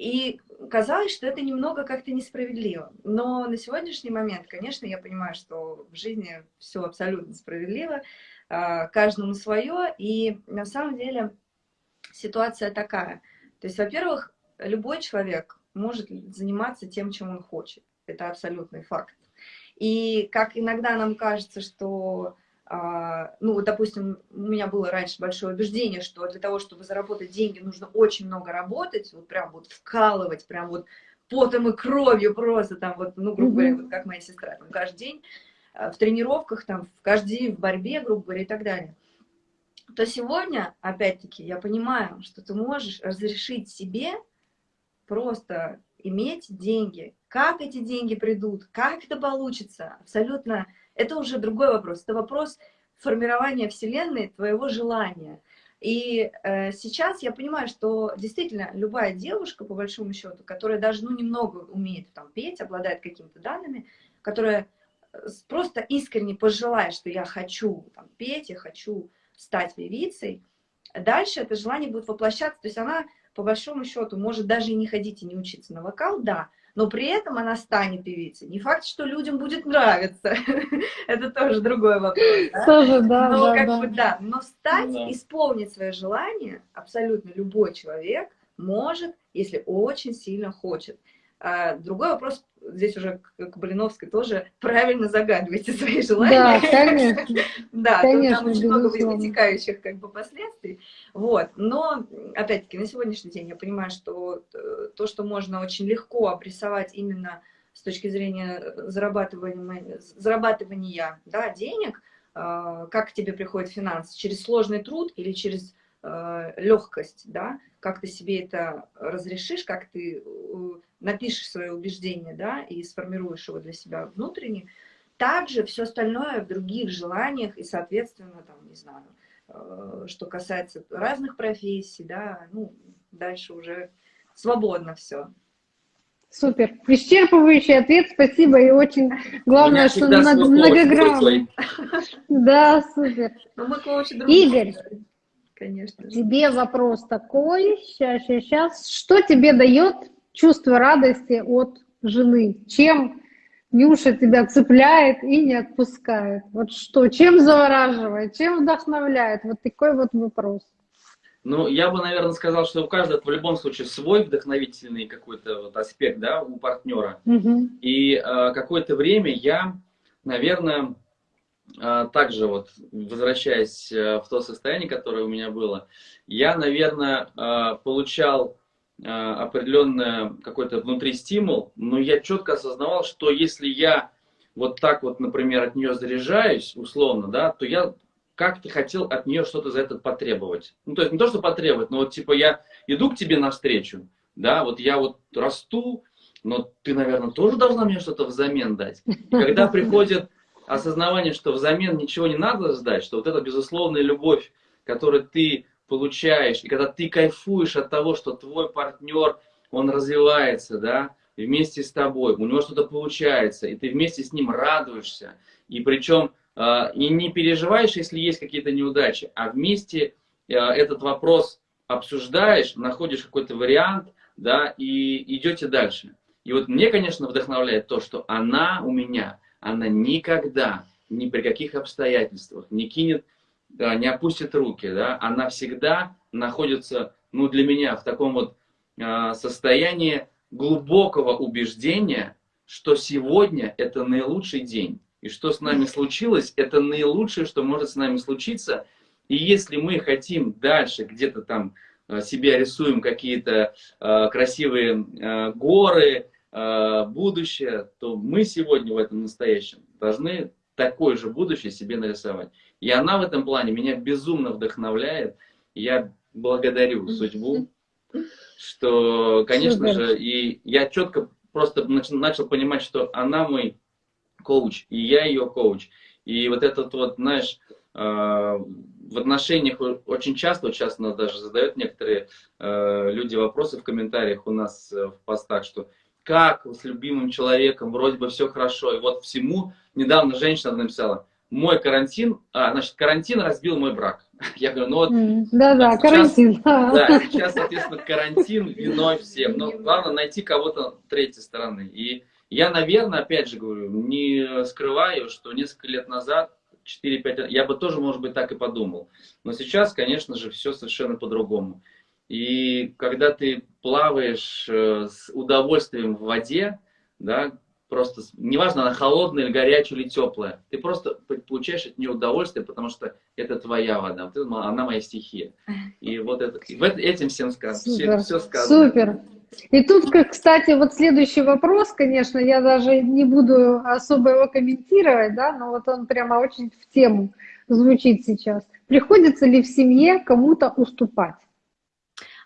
И казалось, что это немного как-то несправедливо. Но на сегодняшний момент, конечно, я понимаю, что в жизни все абсолютно справедливо, а, каждому свое, и на самом деле ситуация такая. То есть, во-первых, любой человек может заниматься тем, чем он хочет. Это абсолютный факт. И как иногда нам кажется, что, ну, вот, допустим, у меня было раньше большое убеждение, что для того, чтобы заработать деньги, нужно очень много работать, вот прям вот вкалывать, прям вот потом и кровью просто там вот, ну, грубо говоря, вот как моя сестра, там каждый день Э, в тренировках, там, в каждый день, в борьбе, грубо говоря, и так далее, то сегодня, опять-таки, я понимаю, что ты можешь разрешить себе просто иметь деньги. Как эти деньги придут, как это получится, абсолютно, это уже другой вопрос. Это вопрос формирования Вселенной, твоего желания. И э, сейчас я понимаю, что действительно любая девушка, по большому счету, которая даже ну, немного умеет там, петь, обладает какими-то данными, которая просто искренне пожелаешь, что я хочу там, петь, я хочу стать певицей, дальше это желание будет воплощаться. То есть она, по большому счету, может даже и не ходить и не учиться на вокал, да, но при этом она станет певицей. Не факт, что людям будет нравиться. <laughs> Это тоже другой вопрос. Тоже, да. Но как бы, да. Но стать, исполнить свое желание абсолютно любой человек может, если очень сильно хочет. А другой вопрос, здесь уже к Блиновской тоже правильно загадывайте свои желания. <laughs> Да, конечно. Да, там очень много вытекающих как бы последствий. Вот. Но, опять-таки, на сегодняшний день я понимаю, что э, то, что можно очень легко обрисовать именно с точки зрения зарабатывания, зарабатывания да, денег, э, как к тебе приходит финансы, через сложный труд или через э, легкость, да, как ты себе это разрешишь, как ты напишешь свое убеждение, да, и сформируешь его для себя внутренне, также все остальное в других желаниях и, соответственно, там, не знаю, э, что касается разных профессий, да, ну, дальше уже свободно все. Супер. Исчерпывающий ответ, спасибо. И очень <laughs> главное, что многогранный. <laughs> Да, супер. Ну, Игорь, конечно. Тебе вопрос такой. Сейчас, сейчас. Что тебе дает чувство радости от жены? Чем Нюша тебя цепляет и не отпускает? Вот что? Чем завораживает? Чем вдохновляет? Вот такой вот вопрос. Ну, я бы, наверное, сказал, что у каждого в любом случае свой вдохновительный какой-то вот аспект, да, у партнера. Угу. И э, какое-то время я, наверное, также вот, возвращаясь э, в то состояние, которое у меня было, я, наверное, э, получал Э, определенный какой-то внутри стимул, но я четко осознавал, что если я вот так вот, например, от нее заряжаюсь, условно, да, то я как-то хотел от нее что-то за это потребовать. Ну, то есть не то, что потребовать, но вот типа я иду к тебе навстречу, да, вот я вот расту, но ты, наверное, тоже должна мне что-то взамен дать. И когда <laughs> приходит осознавание, что взамен ничего не надо сдать, что вот эта безусловная любовь, которую ты получаешь, и когда ты кайфуешь от того, что твой партнер, он развивается, да, вместе с тобой, у него что-то получается, и ты вместе с ним радуешься, и причем э, и не переживаешь, если есть какие-то неудачи, а вместе э, этот вопрос обсуждаешь, находишь какой-то вариант, да, и идете дальше. И вот мне, конечно, вдохновляет то, что она у меня, она никогда, ни при каких обстоятельствах не кинет не опустит руки, да, она всегда находится, ну, для меня в таком вот э, состоянии глубокого убеждения, что сегодня это наилучший день. И что с нами случилось, это наилучшее, что может с нами случиться. И если мы хотим дальше где-то там э, себя рисуем какие-то э, красивые э, горы, будущее, то мы сегодня в этом настоящем должны такое же будущее себе нарисовать. И она в этом плане меня безумно вдохновляет. Я благодарю судьбу, <laughs> что, конечно Супер. же, и я четко просто начал понимать, что она мой коуч, и я ее коуч. И вот этот вот, знаешь, в отношениях очень часто, вот сейчас нас даже задают некоторые люди вопросы в комментариях у нас в постах, что как с любимым человеком, вроде бы все хорошо, и вот всему, недавно женщина написала, мой карантин, а, значит, карантин разбил мой брак. <laughs> Я говорю, ну вот... Да-да, карантин. Да, <laughs> <laughs> сейчас, соответственно, карантин виной всем. Но главное найти кого-то третьей стороны. И я, наверное, опять же говорю, не скрываю, что несколько лет назад, 4-5 лет, я бы тоже, может быть, так и подумал. Но сейчас, конечно же, все совершенно по-другому. И когда ты плаваешь э, с удовольствием в воде, да, просто, неважно, она холодная или горячая или теплая, ты просто получаешь от нее удовольствие, потому что это твоя вода, она моя стихия. <laughs> И вот это, этим всем сказано, все, все сказано. Супер. И тут, кстати, вот следующий вопрос, конечно, я даже не буду особо его комментировать, да, но вот он прямо очень в тему звучит сейчас. Приходится ли в семье кому-то уступать?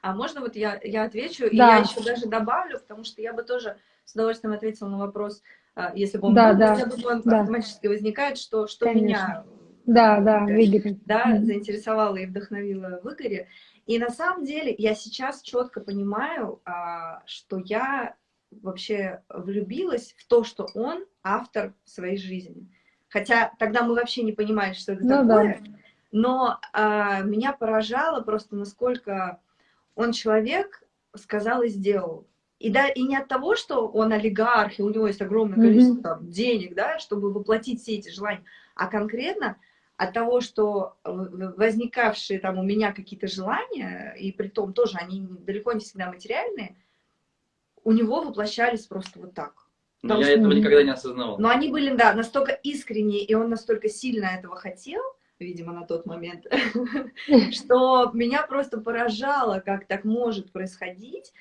А можно вот я, я отвечу, да. и я еще даже добавлю, потому что я бы тоже с удовольствием ответила на вопрос, а, если бы он да, был, да, я думаю, он да. автоматически возникает, что, что меня да, да, да, заинтересовало и вдохновило в Игоре. И на самом деле я сейчас четко понимаю, а, что я вообще влюбилась в то, что он автор своей жизни. Хотя тогда мы вообще не понимали, что это ну, такое. Да. Но а, меня поражало просто, насколько он человек сказал и сделал. И, да, и не от того, что он олигарх, и у него есть огромное количество mm -hmm. там, денег, да, чтобы воплотить все эти желания, а конкретно от того, что возникавшие там у меня какие-то желания, и при том тоже они далеко не всегда материальные, у него воплощались просто вот так. Но я этого никогда не осознавал. Но они были, да, настолько искренние, и он настолько сильно этого хотел, видимо, на тот момент, <laughs> что меня просто поражало, как так может происходить,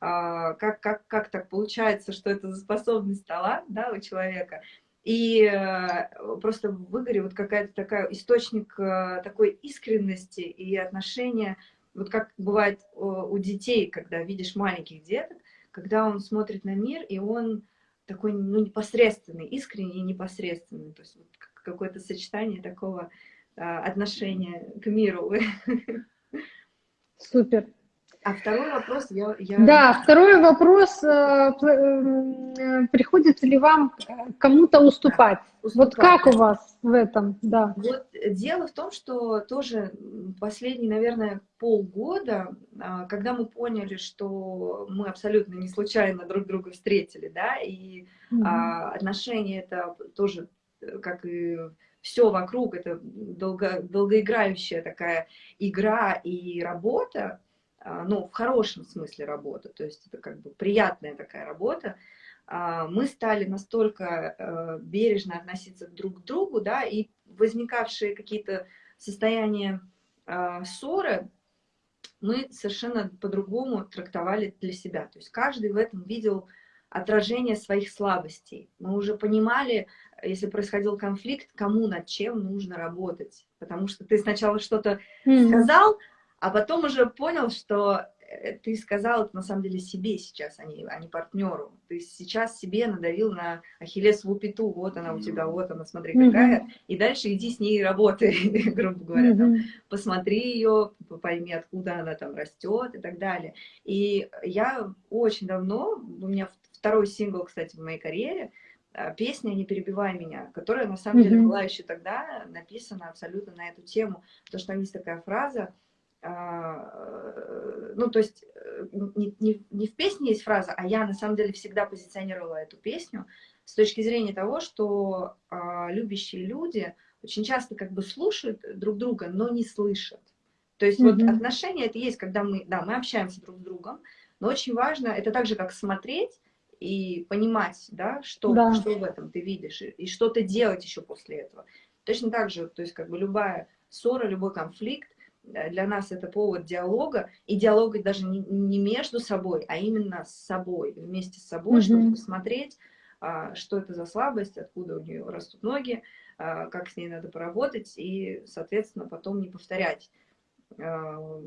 а, как, как, как так получается, что это за способность талант да, у человека. И э, просто в Игоре вот какая-то такая источник э, такой искренности и отношения, вот как бывает у детей, когда видишь маленьких деток, когда он смотрит на мир, и он такой ну, непосредственный, искренний и непосредственный. То есть вот какое-то сочетание такого а, отношения к миру. <laughs> Супер. А второй вопрос я... я... Да, второй вопрос. Э, э, приходится ли вам кому-то уступать? уступать? Вот как у вас в этом? Да. Вот дело в том, что тоже последние, наверное, полгода, а, когда мы поняли, что мы абсолютно не случайно друг друга встретили, да, и mm -hmm. отношения это тоже, э, как и все вокруг, это долго, долгоиграющая такая игра и работа, а, ну, в хорошем смысле работа, то есть это как бы приятная такая работа, а, мы стали настолько э, бережно относиться друг к другу, да, и возникавшие какие-то состояния а, ссоры, мы совершенно по-другому трактовали для себя. То есть каждый в этом видел отражение своих слабостей. Мы уже понимали, если происходил конфликт, кому над чем нужно работать. Потому что ты сначала что-то mm сказал, а потом уже понял, что э, ты сказал это на самом деле себе сейчас, а не, а не партнеру. Ты сейчас себе надавил на ахиллесову пяту, вот она у тебя, вот она, смотри какая, mm -hmm. и дальше иди с ней работай, <laughs> грубо говоря, mm -hmm. там, посмотри ее, пойми, откуда она там растет и так далее. И я очень давно, у меня второй сингл, кстати, в моей карьере, песня «Не перебивай меня», которая на самом mm -hmm. деле была еще тогда написана абсолютно на эту тему, потому что там есть такая фраза, а, э, ну, то есть э, не, не, не в песне есть фраза, а я на самом деле всегда позиционировала эту песню с точки зрения того, что а, любящие люди очень часто как бы слушают друг друга, но не слышат. То есть mm -hmm. вот отношения это есть, когда мы, да, мы общаемся друг с другом, но очень важно, это так же, как смотреть и понимать, да, что, да. что в этом ты видишь, и, и что-то делать еще после этого. Точно так же, то есть как бы любая ссора, любой конфликт, Э, для нас это повод диалога, и диалога даже не, не между собой, а именно с собой, вместе с собой, mm -hmm. чтобы посмотреть, а, что это за слабость, откуда у нее растут ноги, а, как с ней надо поработать, и, соответственно, потом не повторять а,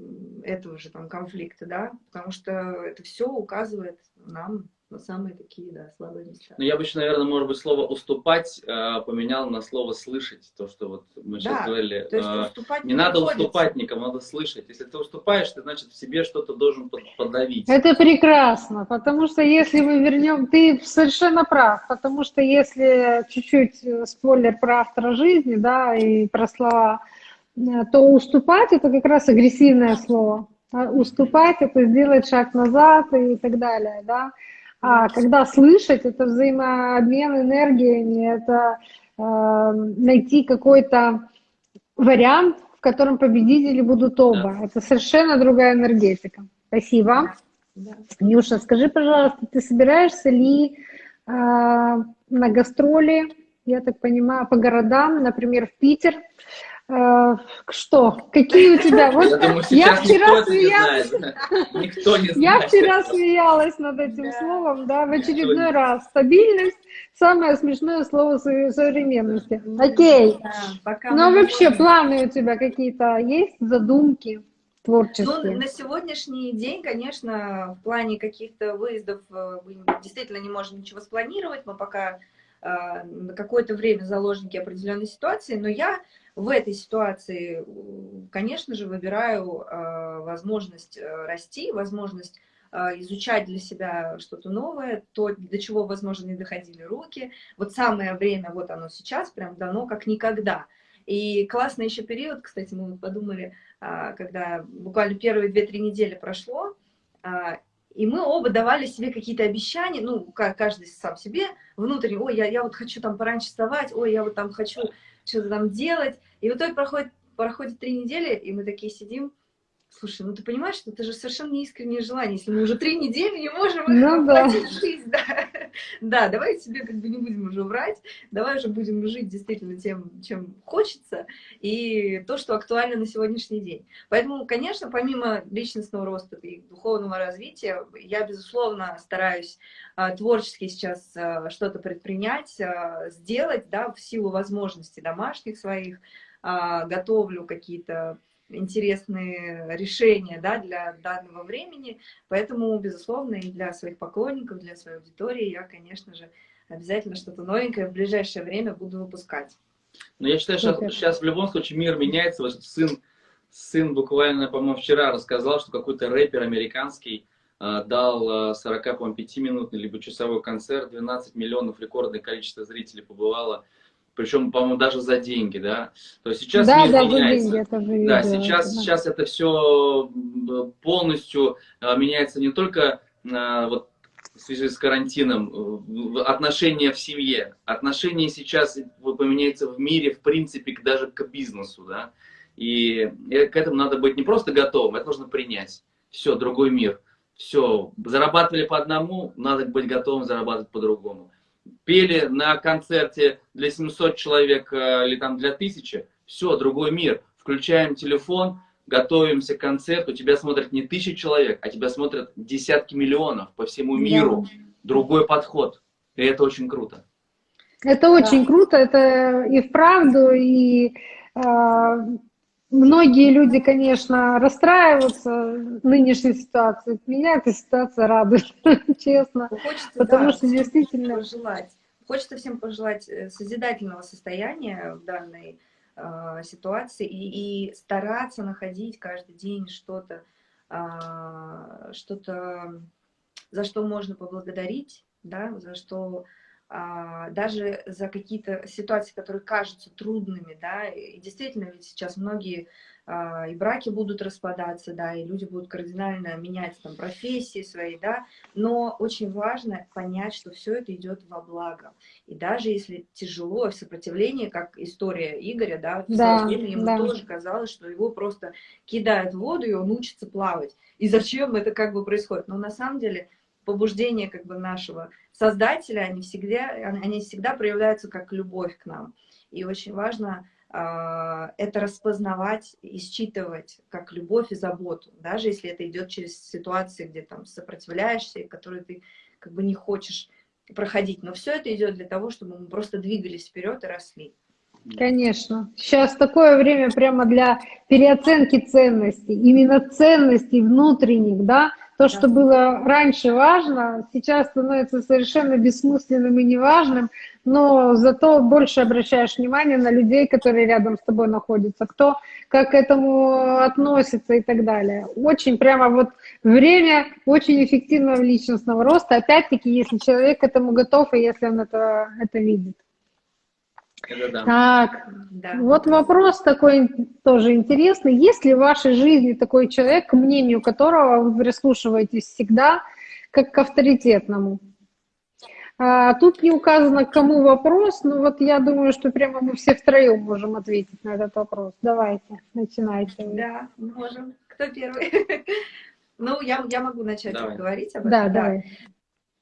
этого же там конфликта, да, потому что это все указывает нам но самые такие, да, слабые места. Ну, я бы еще, наверное, может быть, слово «уступать» э, поменял на слово «слышать». То, что вот мы сейчас да, говорили. То есть э, уступать не, не надо уступать никому, надо слышать. Если ты уступаешь, ты, значит, в себе что-то должен подавить. Это прекрасно, потому что если мы вернем... Ты совершенно прав, потому что если чуть-чуть э, спойлер про автора жизни, да, и про слова, то уступать — это как раз агрессивное слово. А уступать — это сделать шаг назад и так далее, да. А когда слышать, это взаимообмен энергиями, это э, найти какой-то вариант, в котором победители будут оба. Да. Это совершенно другая энергетика. Спасибо. Да. Нюша, скажи, пожалуйста, ты собираешься ли э, на гастроли, я так понимаю, по городам, например, в Питер, что? Какие у тебя? <laughs> Вот я, думаю, я вчера смеялась. Никто не знает. Я вчера смеялась над этим да. словом, да, в очередной раз. Стабильность самое смешное слово современности. Окей. Да, ну вообще планы у тебя какие-то есть, задумки? творческие? Ну, на сегодняшний день, конечно, в плане каких-то выездов э, мы действительно не можем ничего спланировать. Мы пока э, на какое-то время заложники определенной ситуации, но я в этой ситуации, конечно же, выбираю а, возможность э, расти, возможность изучать для себя что-то новое, то, до чего, возможно, не доходили руки. Вот самое время, вот оно сейчас, прям дано как никогда. И классный еще период, кстати, мы подумали, когда буквально первые 2-3 недели прошло, и мы оба давали себе какие-то обещания, ну, каждый сам себе, внутренне, ой, я, я вот хочу там пораньше вставать, ой, я вот там хочу что-то там делать. И в итоге проходит, проходит три недели, и мы такие сидим, Слушай, ну ты понимаешь, что это же совершенно неискреннее желание, если мы уже три недели не можем ну, <laughs> да. жизнь. Да. да, давай себе как бы не будем уже врать, давай уже будем жить действительно тем, чем хочется, и то, что актуально на сегодняшний день. Поэтому, конечно, помимо личностного роста и духовного развития, я, безусловно, стараюсь а, творчески сейчас а, что-то предпринять, а, сделать, да, в силу возможностей домашних своих, готовлю какие-то интересные решения да, для данного времени. Поэтому, безусловно, и для своих поклонников, для своей аудитории я, конечно же, обязательно что-то новенькое в ближайшее время буду выпускать. Но я считаю, что сейчас в любом случае мир меняется. Вот сын, сын буквально, по-моему, вчера рассказал, что какой-то рэпер американский э, дал 45-минутный либо часовой концерт, 12 миллионов рекордное количество зрителей побывало причем, по-моему, даже за деньги, да. То есть сейчас да, мир да, меняется. Деньги, это же да, сейчас, это, сейчас это все полностью а, меняется не только а, вот, в связи с карантином, отношения в семье. Отношения сейчас поменяются в мире, в принципе, даже к бизнесу, да. И к этому надо быть не просто готовым, это нужно принять. Все, другой мир. Все, зарабатывали по одному, надо быть готовым зарабатывать по-другому пели на концерте для 700 человек э, или там для 1000, все, другой мир. Включаем телефон, готовимся к концерту, тебя смотрят не тысячи человек, а тебя смотрят десятки миллионов по всему миру. Да. Другой подход. И это очень круто. Это очень да. круто, это и вправду, и э, Многие люди, конечно, расстраиваются нынешней ситуации. Меня эта ситуация радует, <laughs> честно. Хочется, потому да, что действительно... Пожелать. Хочется всем пожелать э, созидательного состояния в данной э, ситуации и, и стараться находить каждый день что-то, э, что-то, за что можно поблагодарить, да, за что даже за какие-то ситуации, которые кажутся трудными, да, и действительно ведь сейчас многие а, и браки будут распадаться, да, и люди будут кардинально менять там профессии свои, да, но очень важно понять, что все это идет во благо. И даже если тяжело, в сопротивлении, как история Игоря, да, в да, время ему да. тоже казалось, что его просто кидают в воду, и он учится плавать. И зачем это как бы происходит? Но на самом деле побуждение как бы нашего создателя, они всегда, они всегда проявляются как любовь к нам. И очень важно э, это распознавать и считывать как любовь и заботу, даже если это идет через ситуации, где там сопротивляешься, и которые ты как бы не хочешь проходить. Но все это идет для того, чтобы мы просто двигались вперед и росли. Конечно. Сейчас такое время прямо для переоценки ценностей, именно ценностей внутренних, да, То, что было раньше важно, сейчас становится совершенно бессмысленным и неважным, но зато больше обращаешь внимание на людей, которые рядом с тобой находятся, кто как к этому относится и так далее. Очень прямо вот время очень эффективного личностного роста, опять-таки, если человек к этому готов и если он это, это видит. Да. Так, да. вот вопрос такой тоже интересный. Есть ли в вашей жизни такой человек, к мнению которого вы прислушиваетесь всегда, как к авторитетному? А, тут не указано, к кому вопрос, но вот я думаю, что прямо мы все втроем можем ответить на этот вопрос. Давайте, начинайте. Да, можем. Кто первый? <laughs> Ну, я, я могу начать давай. говорить об этом. Да, да. давай.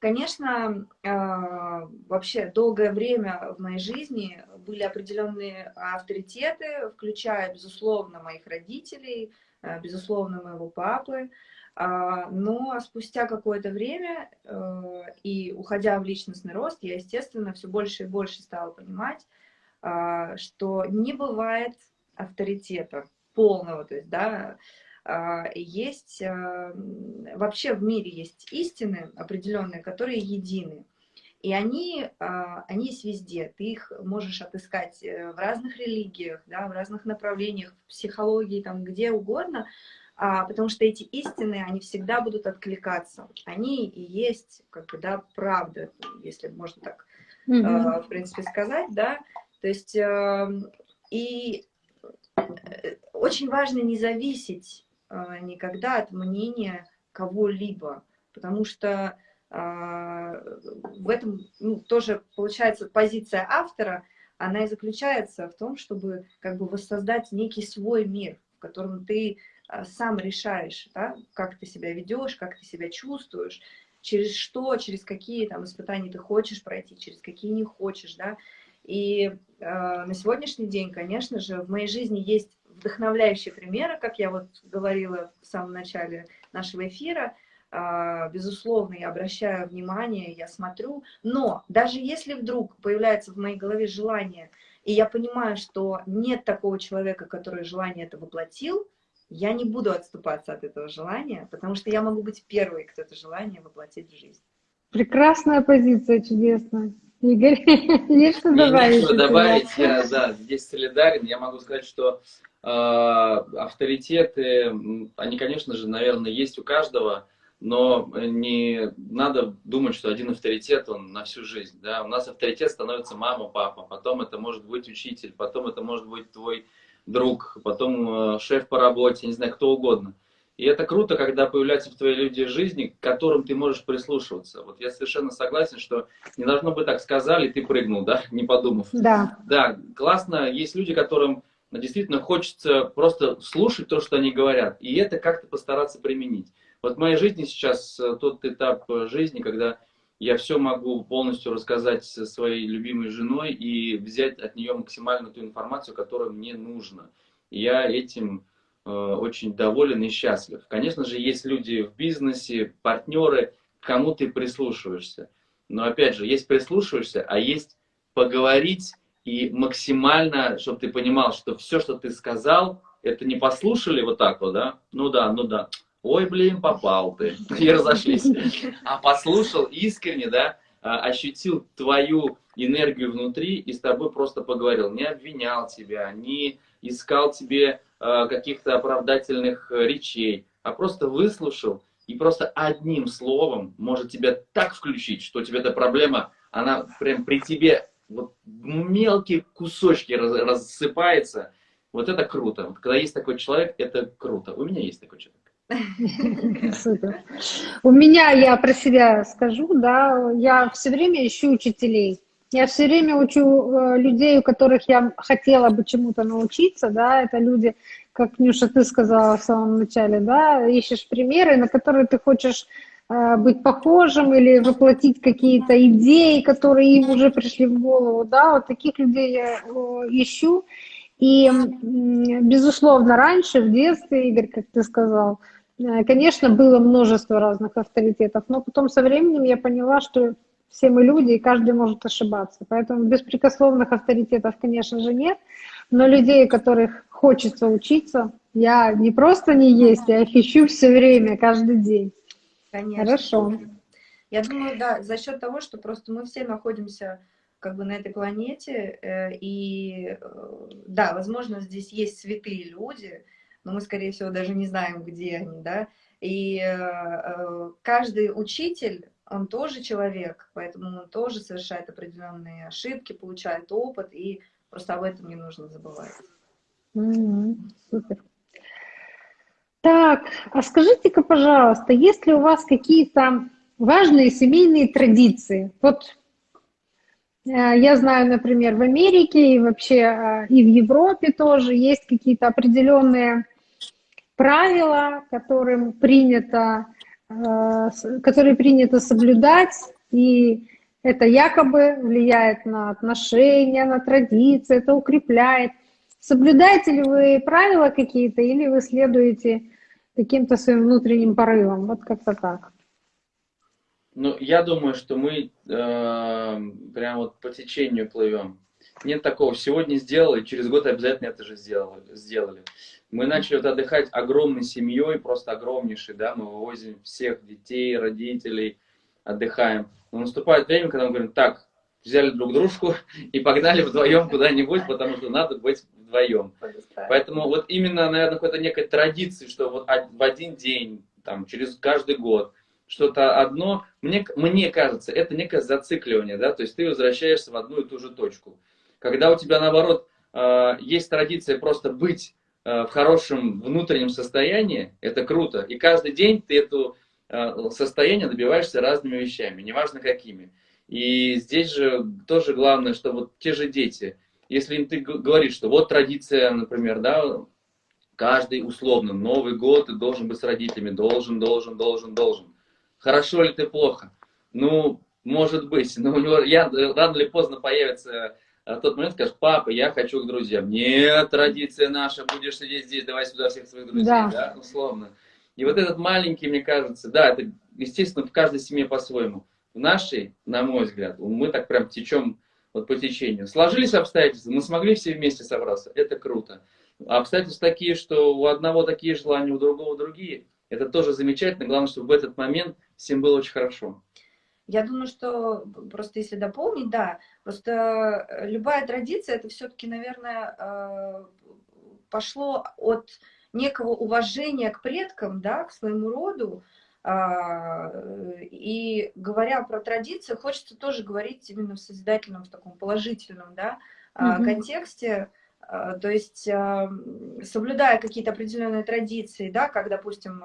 Конечно, а, вообще долгое время в моей жизни были определенные авторитеты, включая, безусловно, моих родителей, а, безусловно, моего папы. А, но спустя какое-то время и уходя в личностный рост, я, естественно, все больше и больше стала понимать, что не бывает авторитета полного, то есть, да, есть, а, вообще в мире есть истины определенные, которые едины. И они, а, они есть везде. Ты их можешь отыскать э, в разных религиях, да, в разных направлениях, в психологии, там, где угодно, потому что эти истины, они всегда будут откликаться. Они и есть, как бы, да, правда, если можно так, mm -hmm. в принципе, сказать, да. То есть, и э, очень важно не зависеть а, никогда от мнения кого-либо, потому что а, в этом ну, тоже получается позиция автора, она и заключается в том, чтобы как бы воссоздать некий свой мир, в котором ты а, сам решаешь, да, как ты себя ведешь, как ты себя чувствуешь, через что, через какие там испытания ты хочешь пройти, через какие не хочешь, да. И э, на сегодняшний день, конечно же, в моей жизни есть вдохновляющие примеры, как я вот говорила в самом начале нашего эфира. А, безусловно, я обращаю внимание, я смотрю, но даже если вдруг появляется в моей голове желание, и я понимаю, что нет такого человека, который желание это воплотил, я не буду отступаться от этого желания, потому что я могу быть первой, кто это желание воплотит в жизнь. Прекрасная позиция, чудесная. Игорь, <laughs> есть что добавить? добавить, я да, здесь солидарен. Я могу сказать, что авторитеты, они, конечно же, наверное, есть у каждого, но не надо думать, что один авторитет, он на всю жизнь. Да? У нас авторитет становится мама, папа, потом это может быть учитель, потом это может быть твой друг, потом э, шеф по работе, не знаю, кто угодно. И это круто, когда появляются в твоей люди жизни, к которым ты можешь прислушиваться. Вот я совершенно согласен, что не должно быть так сказали, ты прыгнул, да, <laughs> не подумав. Да. Да, классно. Есть люди, которым действительно хочется просто слушать то, что они говорят, и это как-то постараться применить. Вот в моей жизни сейчас э, тот этап жизни, когда я все могу полностью рассказать своей любимой женой и взять от нее максимально ту информацию, которая мне нужна. Я этим Э, очень доволен и счастлив. Конечно же, есть люди в бизнесе, партнеры, кому ты прислушиваешься. Но опять же, есть прислушиваешься, а есть поговорить и максимально, чтобы ты понимал, что все, что ты сказал, это не послушали вот так вот, да? Ну да, ну да. Ой, блин, попал ты. <laughs> И разошлись. А послушал искренне, да? А, ощутил твою энергию внутри и с тобой просто поговорил. Не обвинял тебя, не искал тебе Э, каких-то оправдательных э, речей, а просто выслушал и просто одним словом может тебя так включить, что у тебя эта проблема, она прям при тебе вот мелкие кусочки рассыпается. Вот это круто. Вот когда есть такой человек, это круто. У меня есть такой человек. У меня, я про себя скажу, да, я все время ищу учителей. Я все время учу э, людей, у которых я хотела бы чему-то научиться, да, это люди, как Нюша, ты сказала в самом начале, да, ищешь примеры, на которые ты хочешь быть похожим или воплотить какие-то идеи, которые им уже пришли в голову, да, вот таких людей я ищу. И, безусловно, раньше, в детстве, Игорь, как ты сказал, э, конечно, было множество разных авторитетов, но потом со временем я поняла, что все мы люди, и каждый может ошибаться. Поэтому беспрекословных авторитетов, конечно же, нет. Но людей, которых хочется учиться, я не просто не есть, я их ищу все время, каждый день. Конечно. Хорошо. Я думаю, да, за счет того, что просто мы все находимся как бы на этой планете, э, и э, да, возможно, здесь есть святые люди, но мы, скорее всего, даже не знаем, где они, да, и э, каждый учитель, он тоже человек, поэтому он тоже совершает определенные ошибки, получает опыт, и просто об этом не нужно забывать. Mm -hmm. Супер. Так, а скажите-ка, пожалуйста, есть ли у вас какие-то важные семейные традиции. Вот э, я знаю, например, в Америке и вообще э, и в Европе тоже есть какие-то определенные правила, которым принято, э, которые принято соблюдать, и это якобы влияет на отношения, на традиции, это укрепляет. Соблюдаете ли вы правила какие-то или вы следуете каким-то своим внутренним порывам? Вот как-то так. Ну, я думаю, что мы э, прям вот по течению плывем. Нет такого, сегодня сделали, через год обязательно это же сделали. сделали. Мы начали вот отдыхать огромной семьей, просто огромнейшей, да, мы вывозим всех детей, родителей, отдыхаем. Но наступает время, когда мы говорим, так, взяли друг дружку и погнали вдвоем куда-нибудь, потому что надо быть вдвоем. Поэтому вот именно, наверное, какой-то некой традиции, что вот в один день, там, через каждый год, что-то одно, мне, мне кажется, это некое зацикливание, да, то есть ты возвращаешься в одну и ту же точку. Когда у тебя, наоборот, э, есть традиция просто быть э, в хорошем внутреннем состоянии, это круто, и каждый день ты это э, состояние добиваешься разными вещами, неважно какими. И здесь же тоже главное, что вот те же дети, если ты говоришь, что вот традиция, например, да, каждый условно, Новый год ты должен быть с родителями, должен, должен, должен, должен. Хорошо ли ты, плохо? Ну, может быть, но у него я, рано или поздно появится а, тот момент, скажешь, папа, я хочу к друзьям. Нет, традиция наша, будешь сидеть здесь, давай сюда всех своих друзей, да, да условно. И вот этот маленький, мне кажется, да, это, естественно, в каждой семье по-своему. В нашей, на мой взгляд, мы так прям течем вот по течению. Сложились обстоятельства, мы смогли все вместе собраться, это круто. А обстоятельства такие, что у одного такие желания, у другого другие. Это тоже замечательно. Главное, чтобы в этот момент всем было очень хорошо. Я думаю, что просто если дополнить, да, просто э, любая традиция, это все-таки, наверное, э, пошло от некого уважения к предкам, да, к своему роду, и говоря про традицию, хочется тоже говорить именно в созидательном, в таком положительном да, угу. контексте, а, то есть соблюдая какие-то определенные традиции, да, как, допустим,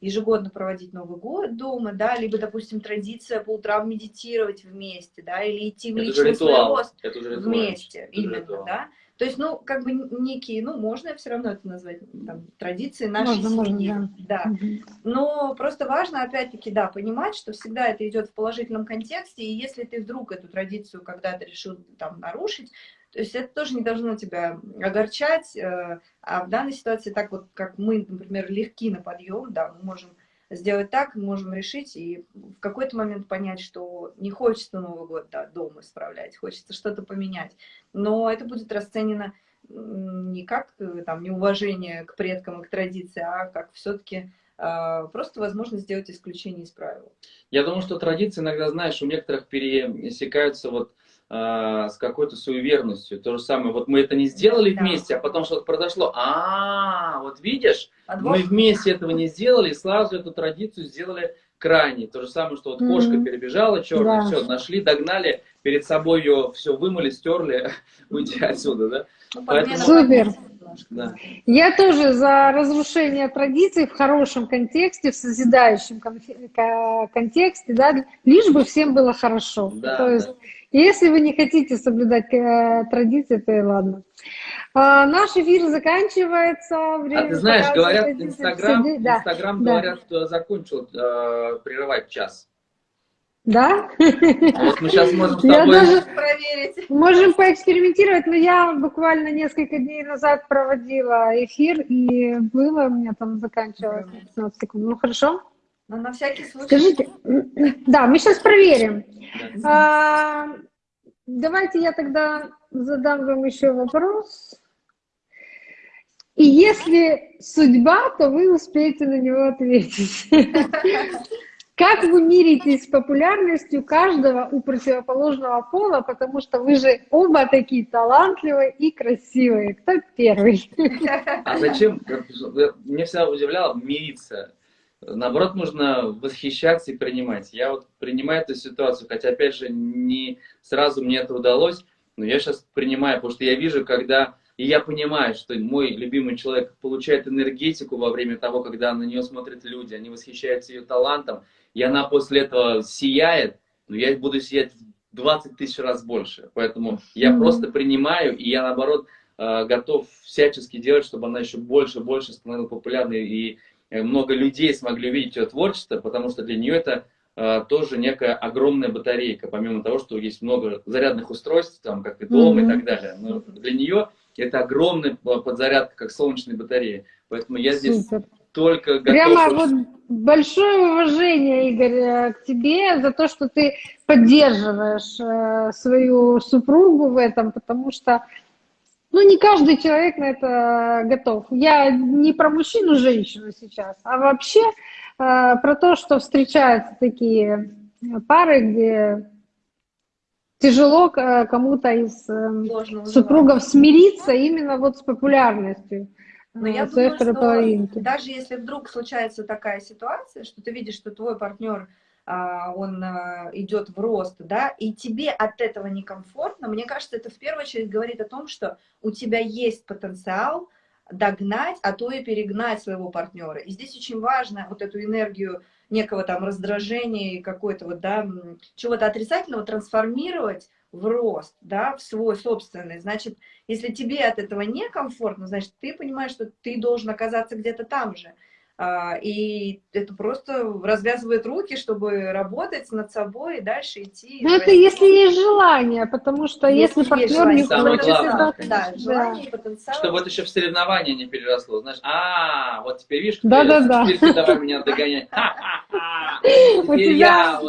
ежегодно проводить Новый год дома, да, либо, допустим, традиция по утрам медитировать вместе, да, или идти в личный свой рост вместе, это именно, да. То есть, ну, как бы некие, ну, можно все равно это назвать там, традиции нашей можно, семьи. Можно, да. да. Угу. Но просто важно, опять-таки, да, понимать, что всегда это идет в положительном контексте, и если ты вдруг эту традицию когда-то решил там нарушить, то есть это тоже не должно тебя огорчать, э, а в данной ситуации так вот, как мы, например, легки на подъем, да, мы можем сделать так, можем решить и в какой-то момент понять, что не хочется Новый год да, дома справлять, хочется что-то поменять. Но это будет расценено не как э, там, неуважение к предкам и к традиции, а как все-таки а, просто возможность сделать исключение из правил. Я думаю, что традиции иногда, знаешь, у некоторых пересекаются вот с какой-то суеверностью. То же самое, вот мы это не сделали да. вместе, а потом что-то произошло. А, вот видишь, Подвох. мы вместе этого не сделали, и сразу эту традицию сделали крайней. То же самое, что вот кошка перебежала черная, да. все, нашли, догнали, перед собой ее все вымыли, стерли, <laughs> уйти отсюда, да? Ну, Поэтому... Супер. Да. Я тоже за разрушение традиций в хорошем контексте, в созидающем контексте, да, лишь бы всем было хорошо. Да, То есть, да. Если вы не хотите соблюдать э, традиции, то и ладно. А, наш эфир заканчивается. Время а ты знаешь, говорят, Инстаграм, да. Инстаграм да. говорят, что закончил э, прерывать час. Да? Вот мы сейчас можем с тобой даже проверить. Можем поэкспериментировать, но я буквально несколько дней назад проводила эфир, и было у меня там заканчивалось 15 секунд. Ну хорошо? Но на всякий случай. Скажите, да, мы сейчас проверим. А, давайте я тогда задам вам еще вопрос. И если судьба, то вы успеете на него ответить. <laughs> Как вы миритесь с популярностью каждого у противоположного пола, потому что вы же оба такие талантливые и красивые. Кто первый? А зачем? Мне всегда удивляло мириться. Наоборот, нужно восхищаться и принимать. Я вот принимаю эту ситуацию, хотя, опять же, не сразу мне это удалось, но я сейчас принимаю, потому что я вижу, когда и я понимаю, что мой любимый человек получает энергетику во время того, когда на нее смотрят люди, они восхищаются ее талантом, и она после этого сияет, но я буду сиять в 20 тысяч раз больше. Поэтому я mm -hmm. просто принимаю, и я, наоборот, э, готов всячески делать, чтобы она еще больше и больше становилась популярной, и много людей смогли увидеть ее творчество, потому что для нее это э, тоже некая огромная батарейка, помимо того, что есть много зарядных устройств, там, как и дом mm -hmm. и так далее. Но для нее это огромная подзарядка, как солнечная батарея. Поэтому я здесь Супер. только готов... Прямо вот большое уважение, Игорь, э, к тебе за то, что ты поддерживаешь э, свою супругу в этом, потому что ну, не каждый человек на это готов. Я не про мужчину, женщину сейчас, а вообще э, про то, что встречаются такие пары, где тяжело кому-то из э, супругов смириться именно вот с популярностью. Но я думаю, что половинки. даже если вдруг случается такая ситуация, что ты видишь, что твой партнер он а, идет в рост, да, и тебе от этого некомфортно, мне кажется, это в первую очередь говорит о том, что у тебя есть потенциал догнать, а то и перегнать своего партнера. И здесь очень важно вот эту энергию некого там раздражения и какой-то вот, да, чего-то отрицательного трансформировать в рост, да, в свой собственный. Значит, если тебе от этого некомфортно, значит, ты понимаешь, что ты должен оказаться где-то там же. А, и это просто развязывает руки, чтобы работать над собой и дальше идти. Ну, это если есть желание, потому что если, если партнер не хочет... Да, да, желание и потенциал. Чтобы это еще в соревнования не переросло. Знаешь, а, вот теперь видишь, да, да, да. теперь ты давай меня догонять. <laughs> <laughs> У тебя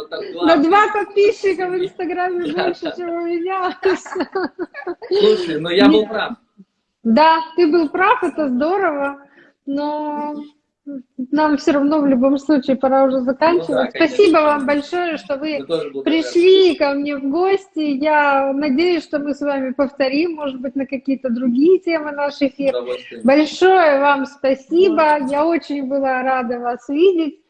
на два подписчика в Инстаграме больше, чем у меня. <laughs> Слушай, но я был прав. Да, ты был прав, это здорово, но нам все равно в любом случае пора уже заканчивать. Ну, да, Спасибо вам большое, что вы пришли ко мне в гости. Я надеюсь, что мы с вами повторим, может быть, на какие-то другие темы наш эфир. Большое вам спасибо. Я очень была рада вас видеть.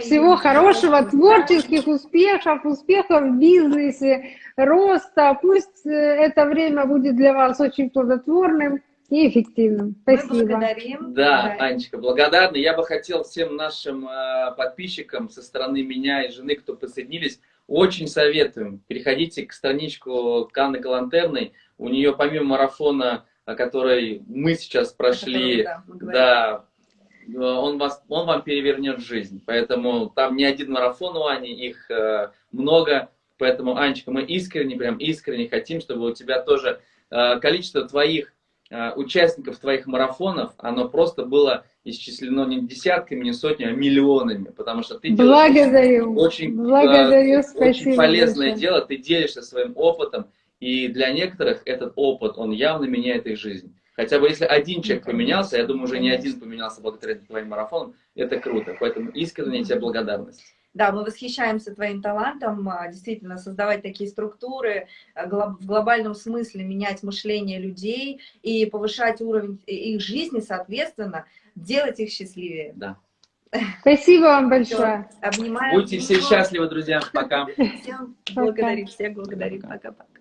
Всего хорошего, творческих успехов, успехов в бизнесе, роста. Пусть э, это время будет для вас очень плодотворным и эффективным. Спасибо. Мы благодарим. Да, Анечка, благодарна. Я бы хотел всем нашим э, подписчикам со стороны меня и жены, кто присоединились, очень советуем. Переходите к страничку Канны Галантерной. У нее помимо марафона, который мы сейчас прошли, который, да, да он, вас, он вам перевернет жизнь. Поэтому там не один марафон у Ани, их э, много. Поэтому, Анечка, мы искренне, прям искренне хотим, чтобы у тебя тоже э, количество твоих Э, участников твоих марафонов, оно просто было исчислено не десятками, не сотнями, а миллионами, потому что ты Благодарю. делаешь очень, Благодарю, э, очень полезное большое. дело, ты делишься своим опытом, и для некоторых этот опыт, он явно меняет их жизнь. Хотя бы если один человек поменялся, я думаю, уже не один поменялся благодаря твоим марафонам, это круто. Поэтому искренне тебе благодарность. Да, мы восхищаемся твоим талантом, а, действительно, создавать такие структуры, а, в глобальном смысле менять мышление людей и повышать уровень их жизни, соответственно, делать их счастливее. Да. Спасибо вам большое. Обнимаем. Будьте все счастливы, друзья. Пока. Всем благодарим, всех благодарим. Пока-пока.